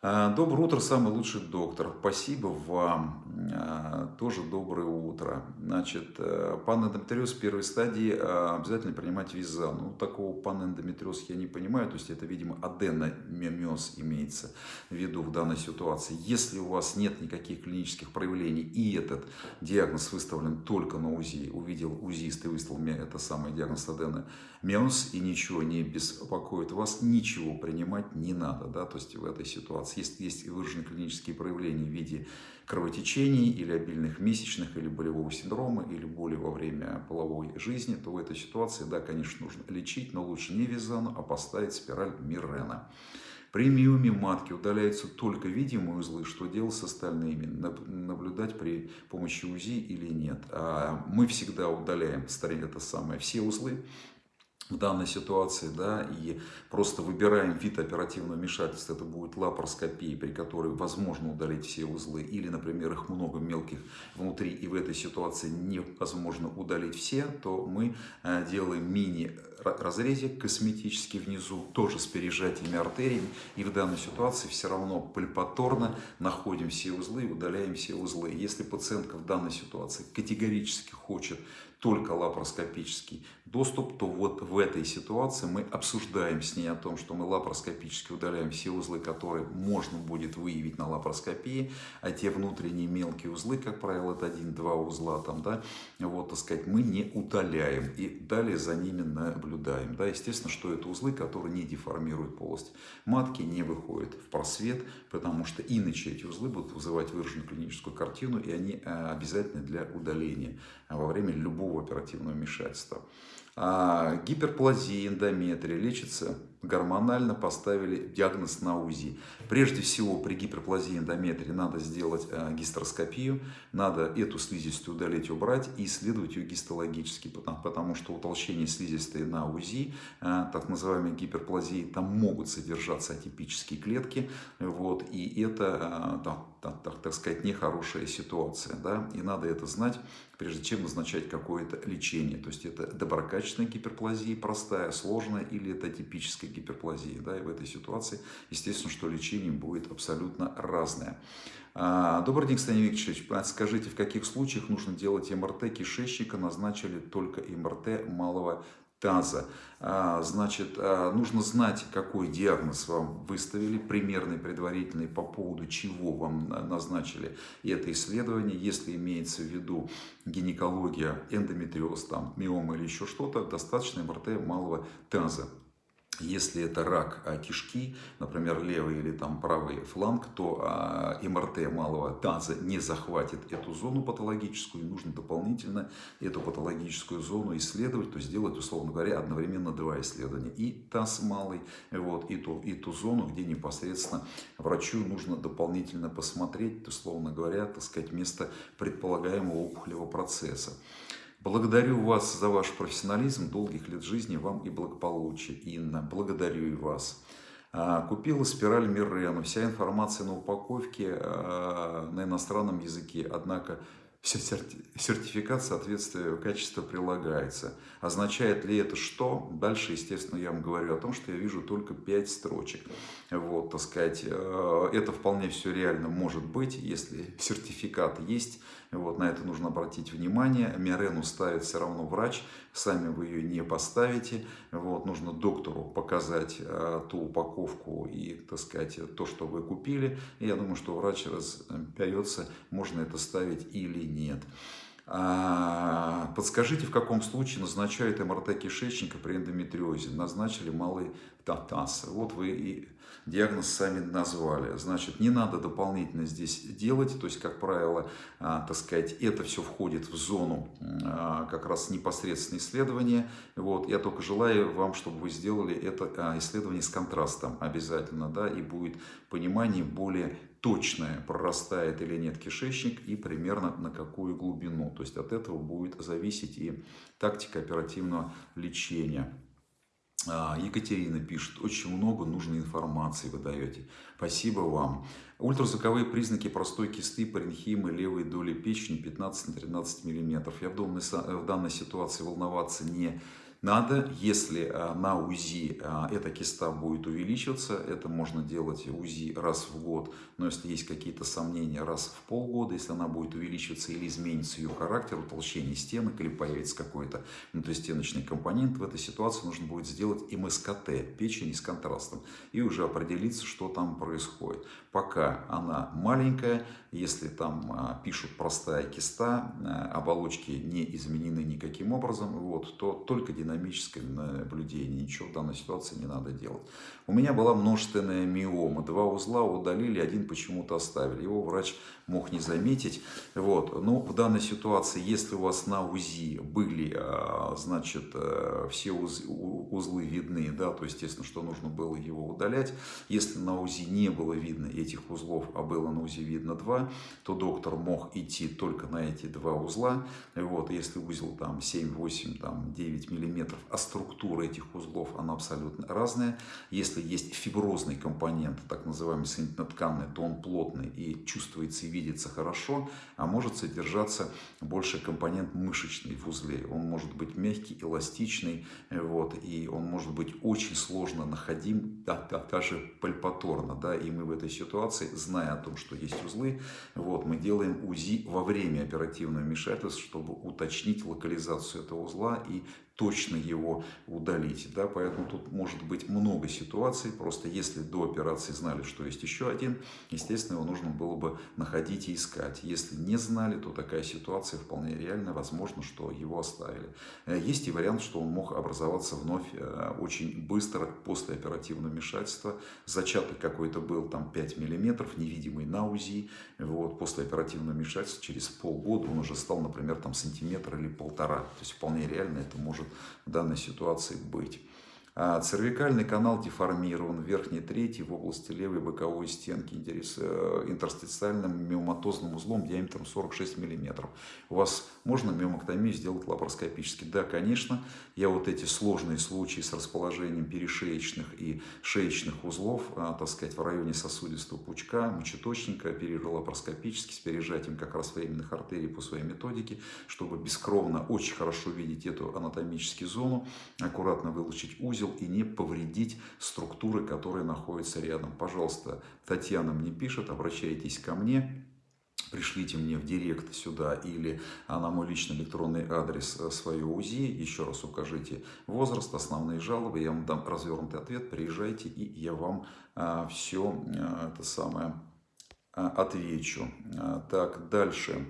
А, доброе утро, самый лучший доктор. Спасибо вам. А, тоже доброе утро. Значит, э, панэндометриоз первой стадии а, обязательно принимать виза. Ну, такого панэндометриоз я не понимаю. То есть, это, видимо, аденомиоз имеется в виду в данной ситуации. Если у вас нет никаких клинических проявлений и этот диагноз выставлен только на УЗИ, увидел УЗИст и выставил мне это самый диагноз аденомиоз и ничего не беспокоит вас, ничего принимать не надо. Да? То есть, в этой ситуации если есть выраженные клинические проявления в виде кровотечений или обильных месячных, или болевого синдрома, или боли во время половой жизни, то в этой ситуации, да, конечно, нужно лечить, но лучше не визану, а поставить спираль Мирена. При миоме матки удаляются только видимые узлы, что делать с остальными, наблюдать при помощи УЗИ или нет. А мы всегда удаляем это самое, все узлы, в данной ситуации, да, и просто выбираем вид оперативного вмешательства, это будет лапароскопия, при которой возможно удалить все узлы, или, например, их много мелких внутри, и в этой ситуации невозможно удалить все, то мы э, делаем мини-разрезик косметический внизу, тоже с пережатиями артериями, и в данной ситуации все равно пальпаторно находим все узлы и удаляем все узлы. Если пациентка в данной ситуации категорически хочет только лапароскопический доступ, то вот в этой ситуации мы обсуждаем с ней о том, что мы лапароскопически удаляем все узлы, которые можно будет выявить на лапароскопии, а те внутренние мелкие узлы, как правило, это один-два узла там, да, вот, так сказать, мы не удаляем и далее за ними наблюдаем, да, естественно, что это узлы, которые не деформируют полость матки, не выходят в просвет, потому что иначе эти узлы будут вызывать выраженную клиническую картину, и они э, обязательны для удаления во время любого оперативного вмешательства. А гиперплазия эндометрия лечится гормонально, поставили диагноз на УЗИ. Прежде всего при гиперплазии эндометрии надо сделать э, гистероскопию, надо эту слизистую удалить, убрать и исследовать ее гистологически, потому, потому что утолщение слизистой на УЗИ, э, так называемой гиперплазии, там могут содержаться атипические клетки, вот, и это, так, так, так, так сказать, нехорошая ситуация, да, и надо это знать прежде чем назначать какое-то лечение. То есть это доброкачественная гиперплазия, простая, сложная, или это типическая гиперплазия. Да, и в этой ситуации, естественно, что лечение будет абсолютно разное. А, добрый день, Станислав Викторович. Скажите, в каких случаях нужно делать МРТ кишечника? Назначили только МРТ малого таза. А, значит, а, нужно знать, какой диагноз вам выставили, примерный, предварительный, по поводу чего вам назначили это исследование. Если имеется в виду гинекология, эндометриоз, там, миома или еще что-то, достаточно МРТ малого таза. Если это рак а, кишки, например, левый или там правый фланг, то а, МРТ малого таза не захватит эту зону патологическую, и нужно дополнительно эту патологическую зону исследовать, то есть сделать, условно говоря, одновременно два исследования. И таз малый, вот, и, ту, и ту зону, где непосредственно врачу нужно дополнительно посмотреть, условно говоря, так сказать, место предполагаемого опухолевого процесса. Благодарю вас за ваш профессионализм, долгих лет жизни вам и благополучия, Инна. Благодарю и вас. А, купила спираль Миррену. Вся информация на упаковке а, на иностранном языке, однако сертификат соответствия качества прилагается. Означает ли это что? Дальше, естественно, я вам говорю о том, что я вижу только 5 строчек. Вот, так сказать, э, это вполне все реально может быть, если сертификат есть. Вот, на это нужно обратить внимание. Мирену ставит все равно врач, сами вы ее не поставите. Вот, нужно доктору показать э, ту упаковку и, так сказать, то, что вы купили. Я думаю, что врач разберется, можно это ставить или нет. А, подскажите, в каком случае назначают МРТ кишечника при эндометриозе? Назначили малый таз. Вот вы и диагноз сами назвали. Значит, не надо дополнительно здесь делать. То есть, как правило, а, так сказать, это все входит в зону а, как раз непосредственно исследования. Вот. Я только желаю вам, чтобы вы сделали это исследование с контрастом обязательно. Да, и будет понимание более точное, прорастает или нет кишечник и примерно на какую глубину. То есть от этого будет зависеть и тактика оперативного лечения. А, Екатерина пишет, очень много нужной информации вы даете. Спасибо вам. Ультразвуковые признаки простой кисты, паренхимы, левой доли печени 15 на 13 мм. Я в данной ситуации волноваться не надо, если а, на УЗИ а, эта киста будет увеличиваться, это можно делать УЗИ раз в год, но если есть какие-то сомнения, раз в полгода, если она будет увеличиваться или изменится ее характер, утолщение стенок или появится какой-то внутристеночный компонент, в этой ситуации нужно будет сделать МСКТ, печени с контрастом, и уже определиться, что там происходит. Пока она маленькая, если там а, пишут простая киста, оболочки не изменены никаким образом, вот, то только динамика динамическое наблюдение. Ничего в данной ситуации не надо делать. У меня была множественная миома. Два узла удалили, один почему-то оставили. Его врач мог не заметить. Вот. Но в данной ситуации, если у вас на УЗИ были, а, значит, э, все узлы видны, да, то естественно, что нужно было его удалять. Если на УЗИ не было видно этих узлов, а было на УЗИ видно два, то доктор мог идти только на эти два узла. Вот. Если узел там 7, 8, там 9 миллиметров, а структура этих узлов, она абсолютно разная. Если есть фиброзный компонент, так называемый соединительно-тканный, то он плотный и чувствуется и видится хорошо, а может содержаться больше компонент мышечный в узле. Он может быть мягкий, эластичный, вот, и он может быть очень сложно находим, да, да, даже пальпаторно. Да, и мы в этой ситуации, зная о том, что есть узлы, вот, мы делаем УЗИ во время оперативного вмешательства, чтобы уточнить локализацию этого узла и точно его удалить. Да? Поэтому тут может быть много ситуаций. Просто если до операции знали, что есть еще один, естественно, его нужно было бы находить и искать. Если не знали, то такая ситуация вполне реальна. Возможно, что его оставили. Э, есть и вариант, что он мог образоваться вновь э, очень быстро после оперативного вмешательства. Зачаток какой-то был там 5 миллиметров, невидимый на УЗИ. Вот, после оперативного вмешательства через полгода он уже стал, например, там сантиметр или полтора. То есть вполне реально это может в данной ситуации быть. А цервикальный канал деформирован, верхний третий в области левой боковой стенки э, интерстициальным миоматозным узлом диаметром 46 мм. У вас можно миомоктомию сделать лапароскопически? Да, конечно. Я вот эти сложные случаи с расположением перешеечных и шеечных узлов, а, так сказать, в районе сосудистого пучка, мочеточника, оперировал лапароскопически с пережатием как раз временных артерий по своей методике, чтобы бескровно очень хорошо видеть эту анатомическую зону, аккуратно вылучить узел, узел и не повредить структуры, которые находятся рядом. Пожалуйста, Татьяна мне пишет, обращайтесь ко мне пришлите мне в директ сюда или на мой личный электронный адрес свое УЗИ, еще раз укажите возраст, основные жалобы, я вам дам развернутый ответ, приезжайте и я вам все это самое отвечу. Так, дальше.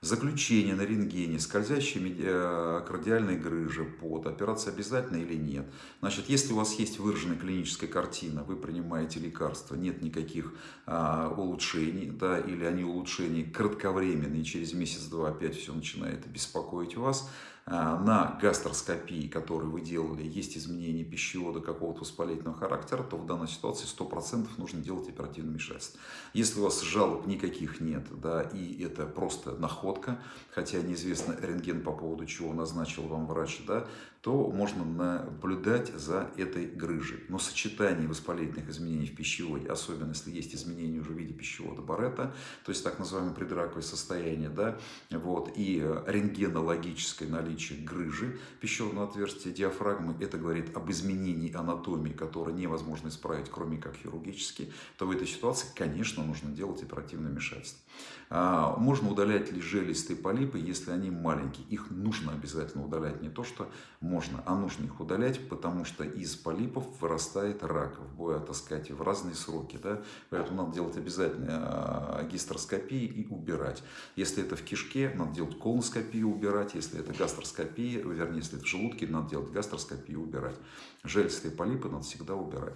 Заключение на рентгене, скользящие э, кардиальные грыжи, под, операция обязательно или нет. Значит, если у вас есть выраженная клиническая картина, вы принимаете лекарства, нет никаких а, улучшений, да, или они улучшения кратковременные, через месяц-два опять все начинает беспокоить вас, на гастроскопии, которую вы делали, есть изменения пищевода какого-то воспалительного характера, то в данной ситуации 100% нужно делать оперативное вмешательство. Если у вас жалоб никаких нет, да, и это просто находка, хотя неизвестно рентген по поводу чего назначил вам врач, да, то можно наблюдать за этой грыжей. Но сочетание воспалительных изменений в пищеводе, особенно если есть изменения уже в виде пищевода Барретта, то есть так называемое предраковое состояние, да, вот, и рентгенологическое наличие грыжи пищеводного отверстия диафрагмы, это говорит об изменении анатомии, которое невозможно исправить, кроме как хирургически, то в этой ситуации, конечно, нужно делать оперативное вмешательство. А, можно удалять ли желистые полипы, если они маленькие. Их нужно обязательно удалять. Не то, что можно, а нужно их удалять, потому что из полипов вырастает рак, в, так сказать, в разные сроки. Да? Поэтому надо делать обязательно а, гистероскопии и убирать. Если это в кишке, надо делать колоноскопию убирать. Если это гастроскопия, вернее, если это в желудке, надо делать гастроскопию убирать. Желистые полипы надо всегда убирать.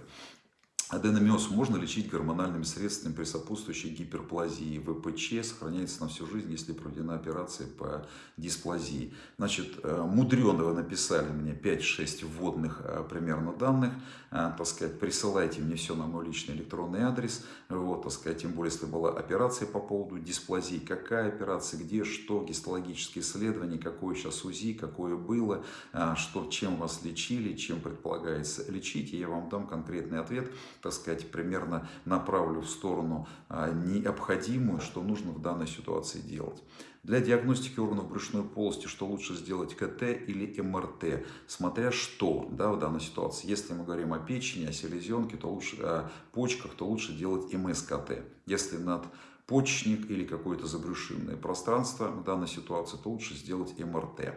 Аденомиоз можно лечить гормональными средствами при сопутствующей гиперплазии. ВПЧ сохраняется на всю жизнь, если проведена операция по дисплазии. Значит, э, мудрено вы написали мне 5-6 вводных э, примерно данных. Э, так сказать, присылайте мне все на мой личный электронный адрес. Вот, так сказать, тем более, если была операция по поводу дисплазии. Какая операция, где, что, гистологические исследования, какое сейчас УЗИ, какое было, что, чем вас лечили, чем предполагается лечить. И я вам дам конкретный ответ так сказать, примерно направлю в сторону а, необходимую, что нужно в данной ситуации делать. Для диагностики органов брюшной полости, что лучше сделать, КТ или МРТ, смотря что да, в данной ситуации. Если мы говорим о печени, о селезенке, то лучше, о почках, то лучше делать МСКТ. Если над почечник или какое-то забрюшинное пространство в данной ситуации, то лучше сделать МРТ.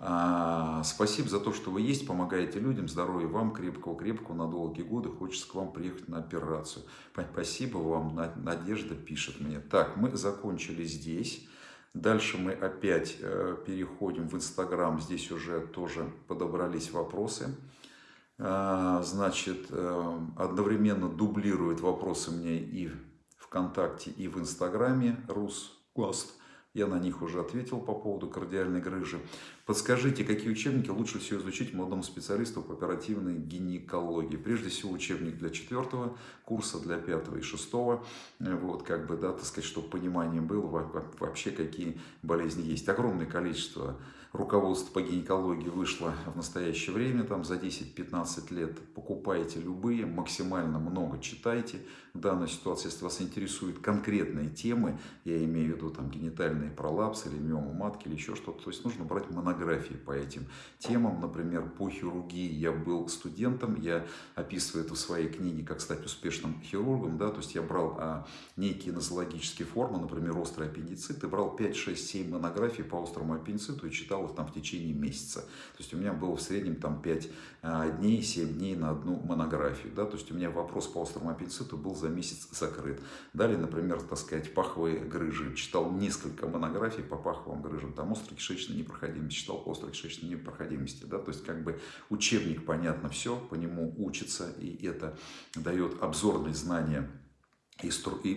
А, спасибо за то, что вы есть, помогаете людям, здоровья вам, крепкого-крепкого на долгие годы. Хочется к вам приехать на операцию. Спасибо вам, Надежда пишет мне. Так, мы закончили здесь. Дальше мы опять э, переходим в Инстаграм. Здесь уже тоже подобрались вопросы. А, значит, э, одновременно дублирует вопросы мне и ВКонтакте, и в Инстаграме. Рус Гост. Я на них уже ответил по поводу кардиальной грыжи. Подскажите, какие учебники лучше всего изучить молодому специалисту по оперативной гинекологии? Прежде всего, учебник для четвертого курса, для пятого и шестого. Вот, как бы, да, так сказать, чтобы понимание было вообще, какие болезни есть. Огромное количество руководство по гинекологии вышло в настоящее время, там за 10-15 лет покупайте любые, максимально много читайте. В данной ситуации, если вас интересуют конкретные темы, я имею в виду там генитальный пролапс или миома матки или еще что-то, то есть нужно брать монографии по этим темам. Например, по хирургии я был студентом, я описываю это в своей книге «Как стать успешным хирургом», да, то есть я брал а, некие нозологические формы, например, острый аппендицит, и брал 5, 6, 7 монографий по острому аппендициту и читал их там в течение месяца. То есть у меня было в среднем там 5 а, дней, 7 дней на одну монографию. Да? То есть у меня вопрос по острому аппендициту был за месяц закрыт. Далее, например, так сказать, паховые грыжи. Читал несколько монографий по паховым грыжам. Там острокишечная непроходимость. Читал по острокишечной непроходимости. Да? То есть как бы учебник, понятно, все, по нему учится. И это дает обзорные знания и, и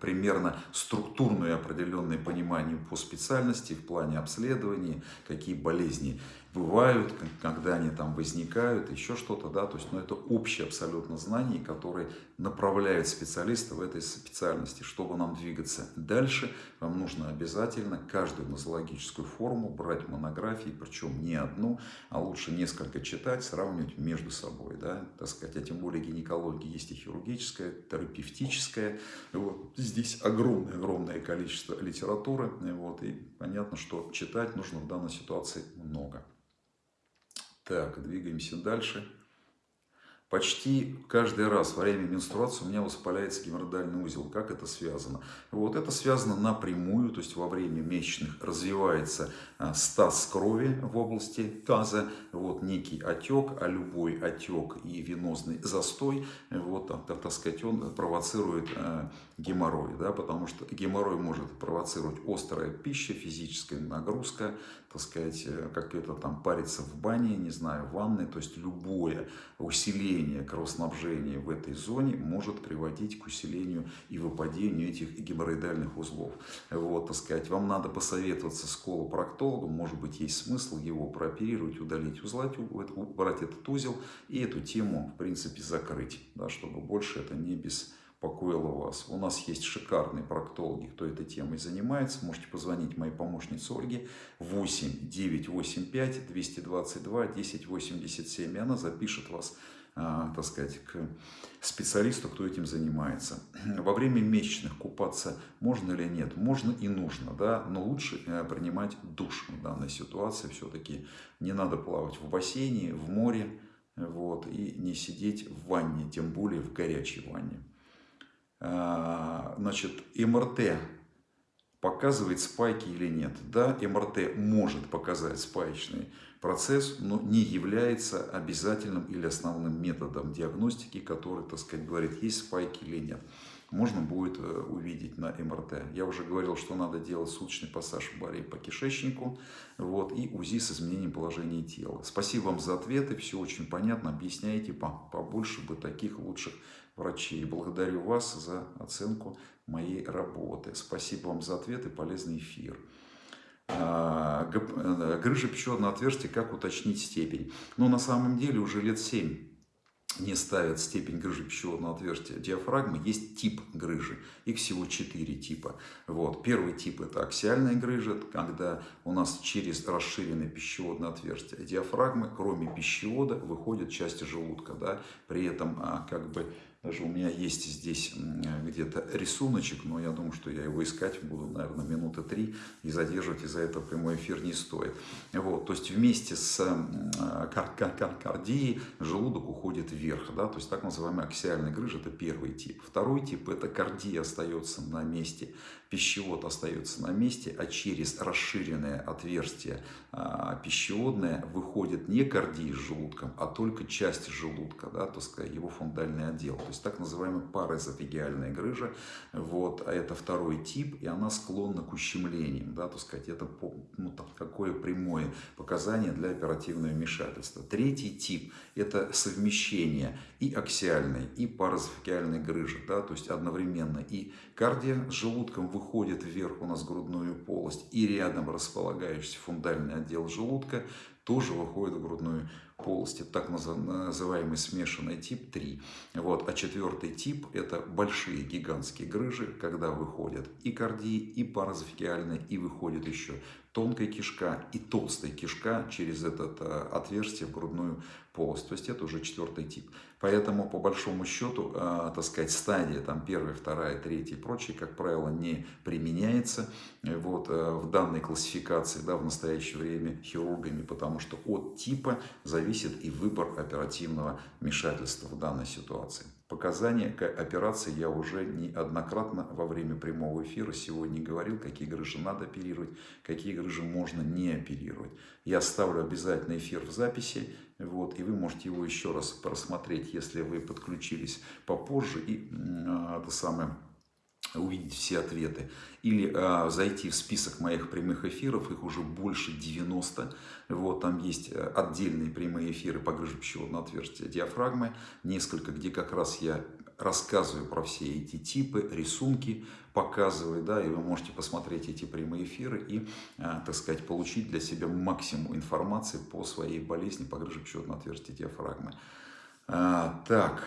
примерно структурное определенное понимание по специальности в плане обследования, какие болезни бывают, когда они там возникают, еще что-то, да, то есть, ну, это общее абсолютно знание, которое направляет специалиста в этой специальности. Чтобы нам двигаться дальше, вам нужно обязательно каждую нозологическую форму брать монографии, причем не одну, а лучше несколько читать, сравнивать между собой, да, так сказать, а тем более гинекология есть и хирургическая, терапевтическая, вот, здесь огромное-огромное количество литературы, вот, и понятно, что читать нужно в данной ситуации много. Так, двигаемся дальше. Почти каждый раз во время менструации у меня воспаляется геморроидальный узел. Как это связано? Вот это связано напрямую, то есть во время месячных развивается а, стаз крови в области таза, вот некий отек, а любой отек и венозный застой, вот, так, так сказать, он провоцирует э, геморрой, да, потому что геморрой может провоцировать острая пища, физическая нагрузка, так сказать, э, как это там париться в бане, не знаю, в ванной, то есть любое усиление кровоснабжения в этой зоне может приводить к усилению и выпадению этих геморроидальных узлов. Вот, так сказать, вам надо посоветоваться с колопроктологом, может быть, есть смысл его прооперировать, удалить узлать, убрать этот узел и эту тему, в принципе, закрыть, да, чтобы больше это не без покоила вас. У нас есть шикарные проктологи, кто этой темой занимается. Можете позвонить моей помощнице Ольге 8 985 222 1087. И она запишет вас, а, так сказать, к специалисту, кто этим занимается. <clears throat> Во время месячных купаться можно или нет? Можно и нужно, да, но лучше э, принимать душ в данной ситуации. Все-таки не надо плавать в бассейне, в море, вот, и не сидеть в ванне, тем более в горячей ванне. А, значит, МРТ показывает спайки или нет. Да, МРТ может показать спаечный процесс, но не является обязательным или основным методом диагностики, который, так сказать, говорит, есть спайки или нет. Можно будет э, увидеть на МРТ. Я уже говорил, что надо делать суточный пассаж в баре по кишечнику вот, и УЗИ с изменением положения тела. Спасибо вам за ответы, все очень понятно, объясняете побольше бы таких лучших врачей. Благодарю вас за оценку моей работы. Спасибо вам за ответ и полезный эфир. А, э, грыжа пищеводного отверстия, как уточнить степень? Ну, на самом деле, уже лет 7 не ставят степень грыжи пищеводного отверстия диафрагмы, есть тип грыжи. Их всего четыре типа. Вот. Первый тип это аксиальная грыжа, когда у нас через расширенное пищеводное отверстие диафрагмы, кроме пищевода, выходят части желудка. Да? При этом а, как бы даже у меня есть здесь где-то рисуночек, но я думаю, что я его искать буду, наверное, минуты три, и задерживать из-за этого прямой эфир не стоит. Вот, то есть вместе с кар кар кар кардией желудок уходит вверх, да, то есть так называемый аксиальный грыж, это первый тип. Второй тип, это кардия остается на месте, пищевод остается на месте, а через расширенное отверстие а, пищеводное выходит не кардия с желудком, а только часть желудка, да, то есть его фундальный отдел есть так называемая параэзофагиальная грыжа. Вот, а это второй тип, и она склонна к ущемлениям. Да, то сказать, это ну, там, какое прямое показание для оперативного вмешательства. Третий тип – это совмещение и аксиальной, и паразофагиальной грыжи. Да, то есть одновременно и кардия с желудком выходит вверх у нас грудную полость, и рядом располагающийся фундальный отдел желудка тоже выходит в грудную полости, так называемый смешанный тип 3. Вот. А четвертый тип – это большие гигантские грыжи, когда выходят и кардии, и паразофикиальные, и выходит еще тонкая кишка и толстая кишка через это э, отверстие в грудную полость. То есть это уже четвертый тип. Поэтому, по большому счету, э, так сказать, стадия там, первая, вторая, третья и прочее, как правило, не применяется вот, э, в данной классификации да, в настоящее время хирургами, потому что от типа зависит и выбор оперативного вмешательства в данной ситуации. Показания к операции я уже неоднократно во время прямого эфира сегодня говорил, какие грыжи надо оперировать, какие грыжи можно не оперировать. Я оставлю обязательно эфир в записи, вот, и вы можете его еще раз просмотреть, если вы подключились попозже и э, это самое увидеть все ответы. Или э, зайти в список моих прямых эфиров, их уже больше 90. Вот, там есть э, отдельные прямые эфиры по грыже пищеводного отверстия диафрагмы, несколько, где как раз я рассказываю про все эти типы, рисунки показываю, да, и вы можете посмотреть эти прямые эфиры и, э, так сказать, получить для себя максимум информации по своей болезни по грыже пищеводного отверстия диафрагмы. А, так...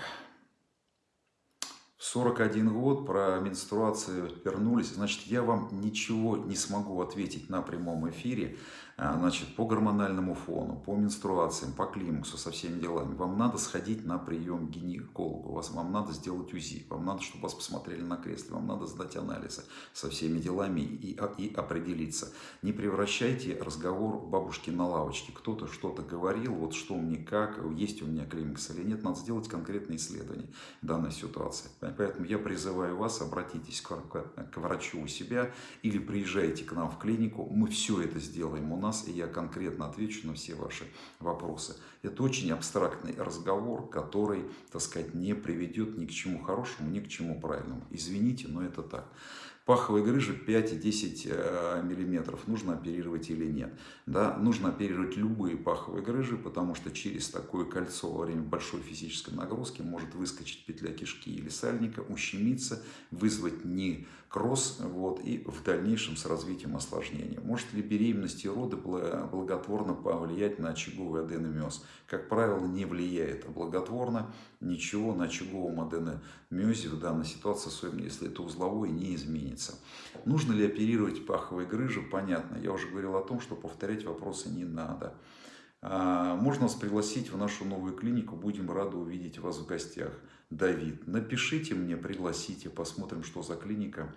41 год, про менструацию вернулись, значит, я вам ничего не смогу ответить на прямом эфире, значит, по гормональному фону, по менструациям, по климаксу, со всеми делами. Вам надо сходить на прием к гинекологу, вас, вам надо сделать УЗИ, вам надо, чтобы вас посмотрели на кресле, вам надо сдать анализы со всеми делами и, а, и определиться. Не превращайте разговор бабушки на лавочке. Кто-то что-то говорил, вот что мне как, есть у меня климакс или нет, надо сделать конкретное исследование данной ситуации. Поэтому я призываю вас, обратитесь к, к, к врачу у себя или приезжайте к нам в клинику. Мы все это сделаем у нас, и я конкретно отвечу на все ваши вопросы. Это очень абстрактный разговор, который, так сказать, не приведет ни к чему хорошему, ни к чему правильному. Извините, но это так паховой грыжи 5-10 э, миллиметров, нужно оперировать или нет. Да, нужно оперировать любые паховые грыжи, потому что через такое кольцо во время большой физической нагрузки может выскочить петля кишки или сальника, ущемиться, вызвать некроз вот, и в дальнейшем с развитием осложнения. Может ли беременность и роды благотворно повлиять на очаговый аденомиоз? Как правило, не влияет, а благотворно ничего на очаговом аденомиозе в данной ситуации, особенно если это узловой, не изменится изменится. Нужно ли оперировать паховые грыжи? Понятно. Я уже говорил о том, что повторять вопросы не надо. А, можно вас пригласить в нашу новую клинику. Будем рады увидеть вас в гостях. Давид, напишите мне, пригласите, посмотрим, что за клиника.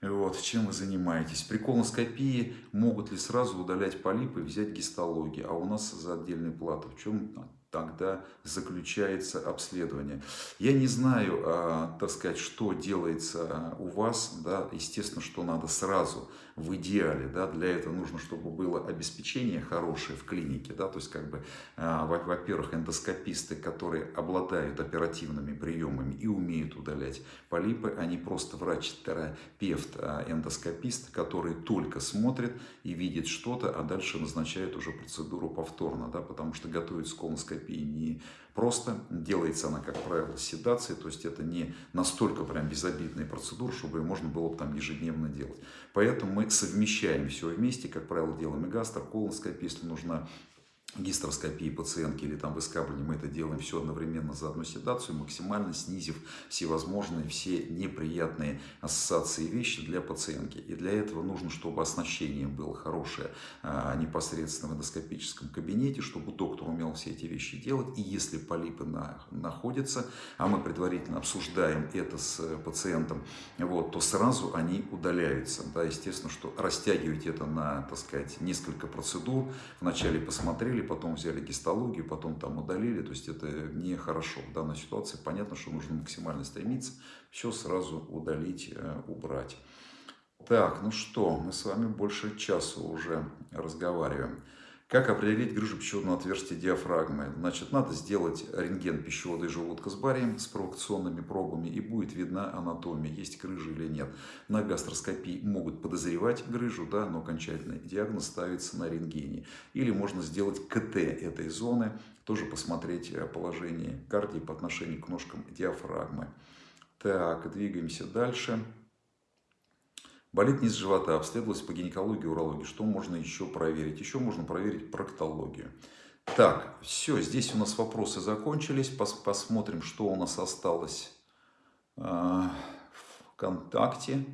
Вот, чем вы занимаетесь? При колоноскопии могут ли сразу удалять полипы и взять гистологию, а у нас за отдельную плату. В чем тогда заключается обследование. Я не знаю, а, так сказать, что делается у вас, да, естественно, что надо сразу в идеале, да, для этого нужно, чтобы было обеспечение хорошее в клинике, да, то есть, как бы, а, во-первых, эндоскописты, которые обладают оперативными приемами и умеют удалять полипы, они просто врач-терапевт, а, эндоскопист, который только смотрит и видит что-то, а дальше назначает уже процедуру повторно, да, потому что готовить с колоноскопией не просто, делается она, как правило, с седацией, то есть это не настолько прям безобидная процедура, чтобы ее можно было бы там ежедневно делать. Поэтому мы совмещаем все вместе, как правило, делаем и гастро, если нужна гистероскопии пациентки или там выскабливание, мы это делаем все одновременно за одну седацию, максимально снизив всевозможные, все неприятные ассоциации вещи для пациентки. И для этого нужно, чтобы оснащение было хорошее а, непосредственно в эндоскопическом кабинете, чтобы доктор умел все эти вещи делать. И если полипы на, находятся, а мы предварительно обсуждаем это с пациентом, вот, то сразу они удаляются. Да, естественно, что растягивать это на, так сказать, несколько процедур. Вначале посмотрели, потом взяли гистологию, потом там удалили. То есть это нехорошо в данной ситуации. Понятно, что нужно максимально стремиться все сразу удалить, э, убрать. Так, ну что, мы с вами больше часа уже разговариваем. Как определить грыжу пищеводного отверстия диафрагмы? Значит, надо сделать рентген пищевода и желудка с барием, с провокационными пробами, и будет видна анатомия, есть грыжа или нет. На гастроскопии могут подозревать грыжу, да, но окончательный диагноз ставится на рентгене. Или можно сделать КТ этой зоны, тоже посмотреть э, положение кардии по отношению к ножкам диафрагмы. Так, двигаемся дальше. Болит низ живота, обследовалась по гинекологии, урологии. Что можно еще проверить? Еще можно проверить проктологию. Так, все, здесь у нас вопросы закончились. Пос посмотрим, что у нас осталось э, в ВКонтакте.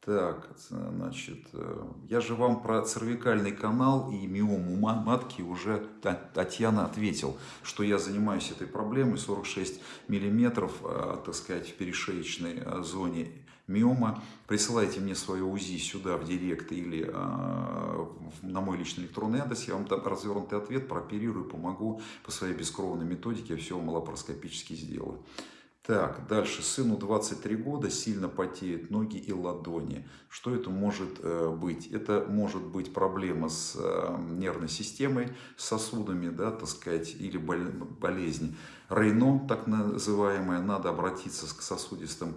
Так, значит, э, я же вам про цервикальный канал и миому матки уже Татьяна ответил, что я занимаюсь этой проблемой 46 миллиметров, э, так сказать, в перешеечной э, зоне миома, присылайте мне свое УЗИ сюда в директ или э, на мой личный электронный адрес, я вам там развернутый ответ прооперирую, помогу по своей бескровной методике, я все малопароскопически сделаю. Так, дальше. Сыну 23 года, сильно потеют ноги и ладони. Что это может э, быть? Это может быть проблема с э, нервной системой, сосудами, да, так сказать, или болезнь. Рейно, так называемая, надо обратиться к сосудистым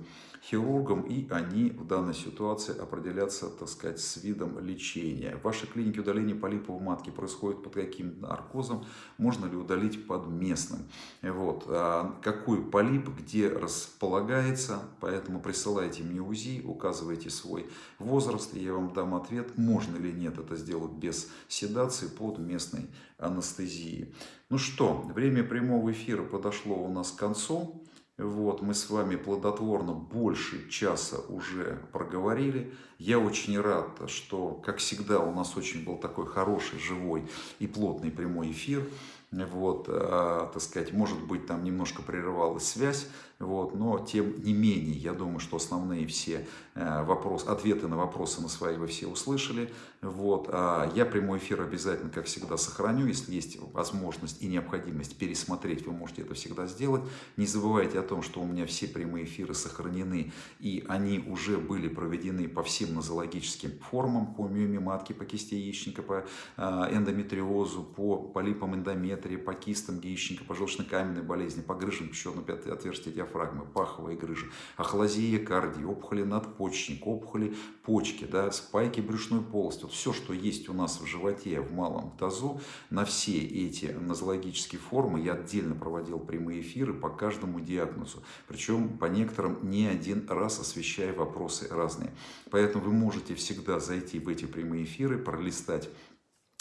хирургам, и они в данной ситуации определятся, так сказать, с видом лечения. В вашей клинике удаление полипов в матке происходит под каким наркозом, можно ли удалить под местным. Вот. А какой полип, где располагается, поэтому присылайте мне УЗИ, указывайте свой возраст, и я вам дам ответ, можно ли нет это сделать без седации под местной анестезией. Ну что, время прямого эфира подошло у нас к концу. Вот, мы с вами плодотворно больше часа уже проговорили. Я очень рад, что, как всегда, у нас очень был такой хороший, живой и плотный прямой эфир. Вот, э, так сказать, может быть, там немножко прерывалась связь, вот, но тем не менее, я думаю, что основные все э, вопросы, ответы на вопросы на свои вы все услышали. Вот, а я прямой эфир обязательно, как всегда, сохраню. Если есть возможность и необходимость пересмотреть, вы можете это всегда сделать. Не забывайте о том, что у меня все прямые эфиры сохранены, и они уже были проведены по всем нозологическим формам, по миоме матки, по кисти яичника, по э, эндометриозу, по полипам эндометрии, по кистам яичника, по желчно-каменной болезни, по грыжам пищеводного отверстия диафрагмы, паховые грыжи, ахлазия кардии, опухоли надпочечника, опухоли почки, да, спайки брюшной полости. Вот все, что есть у нас в животе, в малом тазу, на все эти нозологические формы я отдельно проводил прямые эфиры по каждому диагнозу. Причем по некоторым не один раз освещая вопросы разные. Поэтому вы можете всегда зайти в эти прямые эфиры, пролистать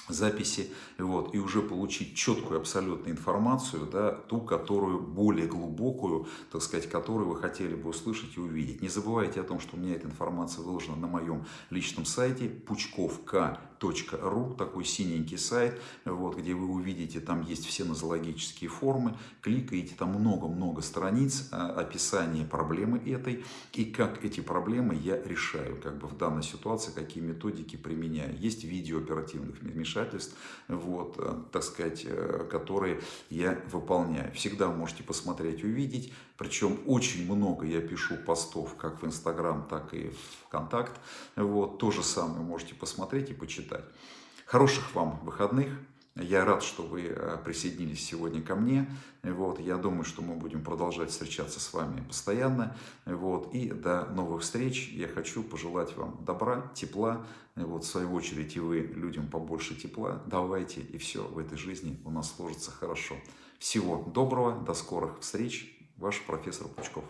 записи вот, и уже получить четкую абсолютную информацию, да, ту, которую более глубокую, так сказать, которую вы хотели бы услышать и увидеть. Не забывайте о том, что у меня эта информация выложена на моем личном сайте пучковк.ру, такой синенький сайт, вот, где вы увидите, там есть все нозологические формы, кликаете, там много-много страниц, а, описание проблемы этой и как эти проблемы я решаю, как бы в данной ситуации, какие методики применяю. Есть видео оперативных вмешательств, вот, э, так сказать, э, которые я выполняю. Всегда можете посмотреть, увидеть. Причем очень много я пишу постов как в Инстаграм, так и в ВКонтакт. Вот, то же самое можете посмотреть и почитать. Хороших вам выходных. Я рад, что вы э, присоединились сегодня ко мне. Вот, я думаю, что мы будем продолжать встречаться с вами постоянно. Вот, и до новых встреч. Я хочу пожелать вам добра, тепла. Вот, в свою очередь и вы людям побольше тепла. Давайте, и все в этой жизни у нас сложится хорошо. Всего доброго, до скорых встреч. Ваш профессор Пучков.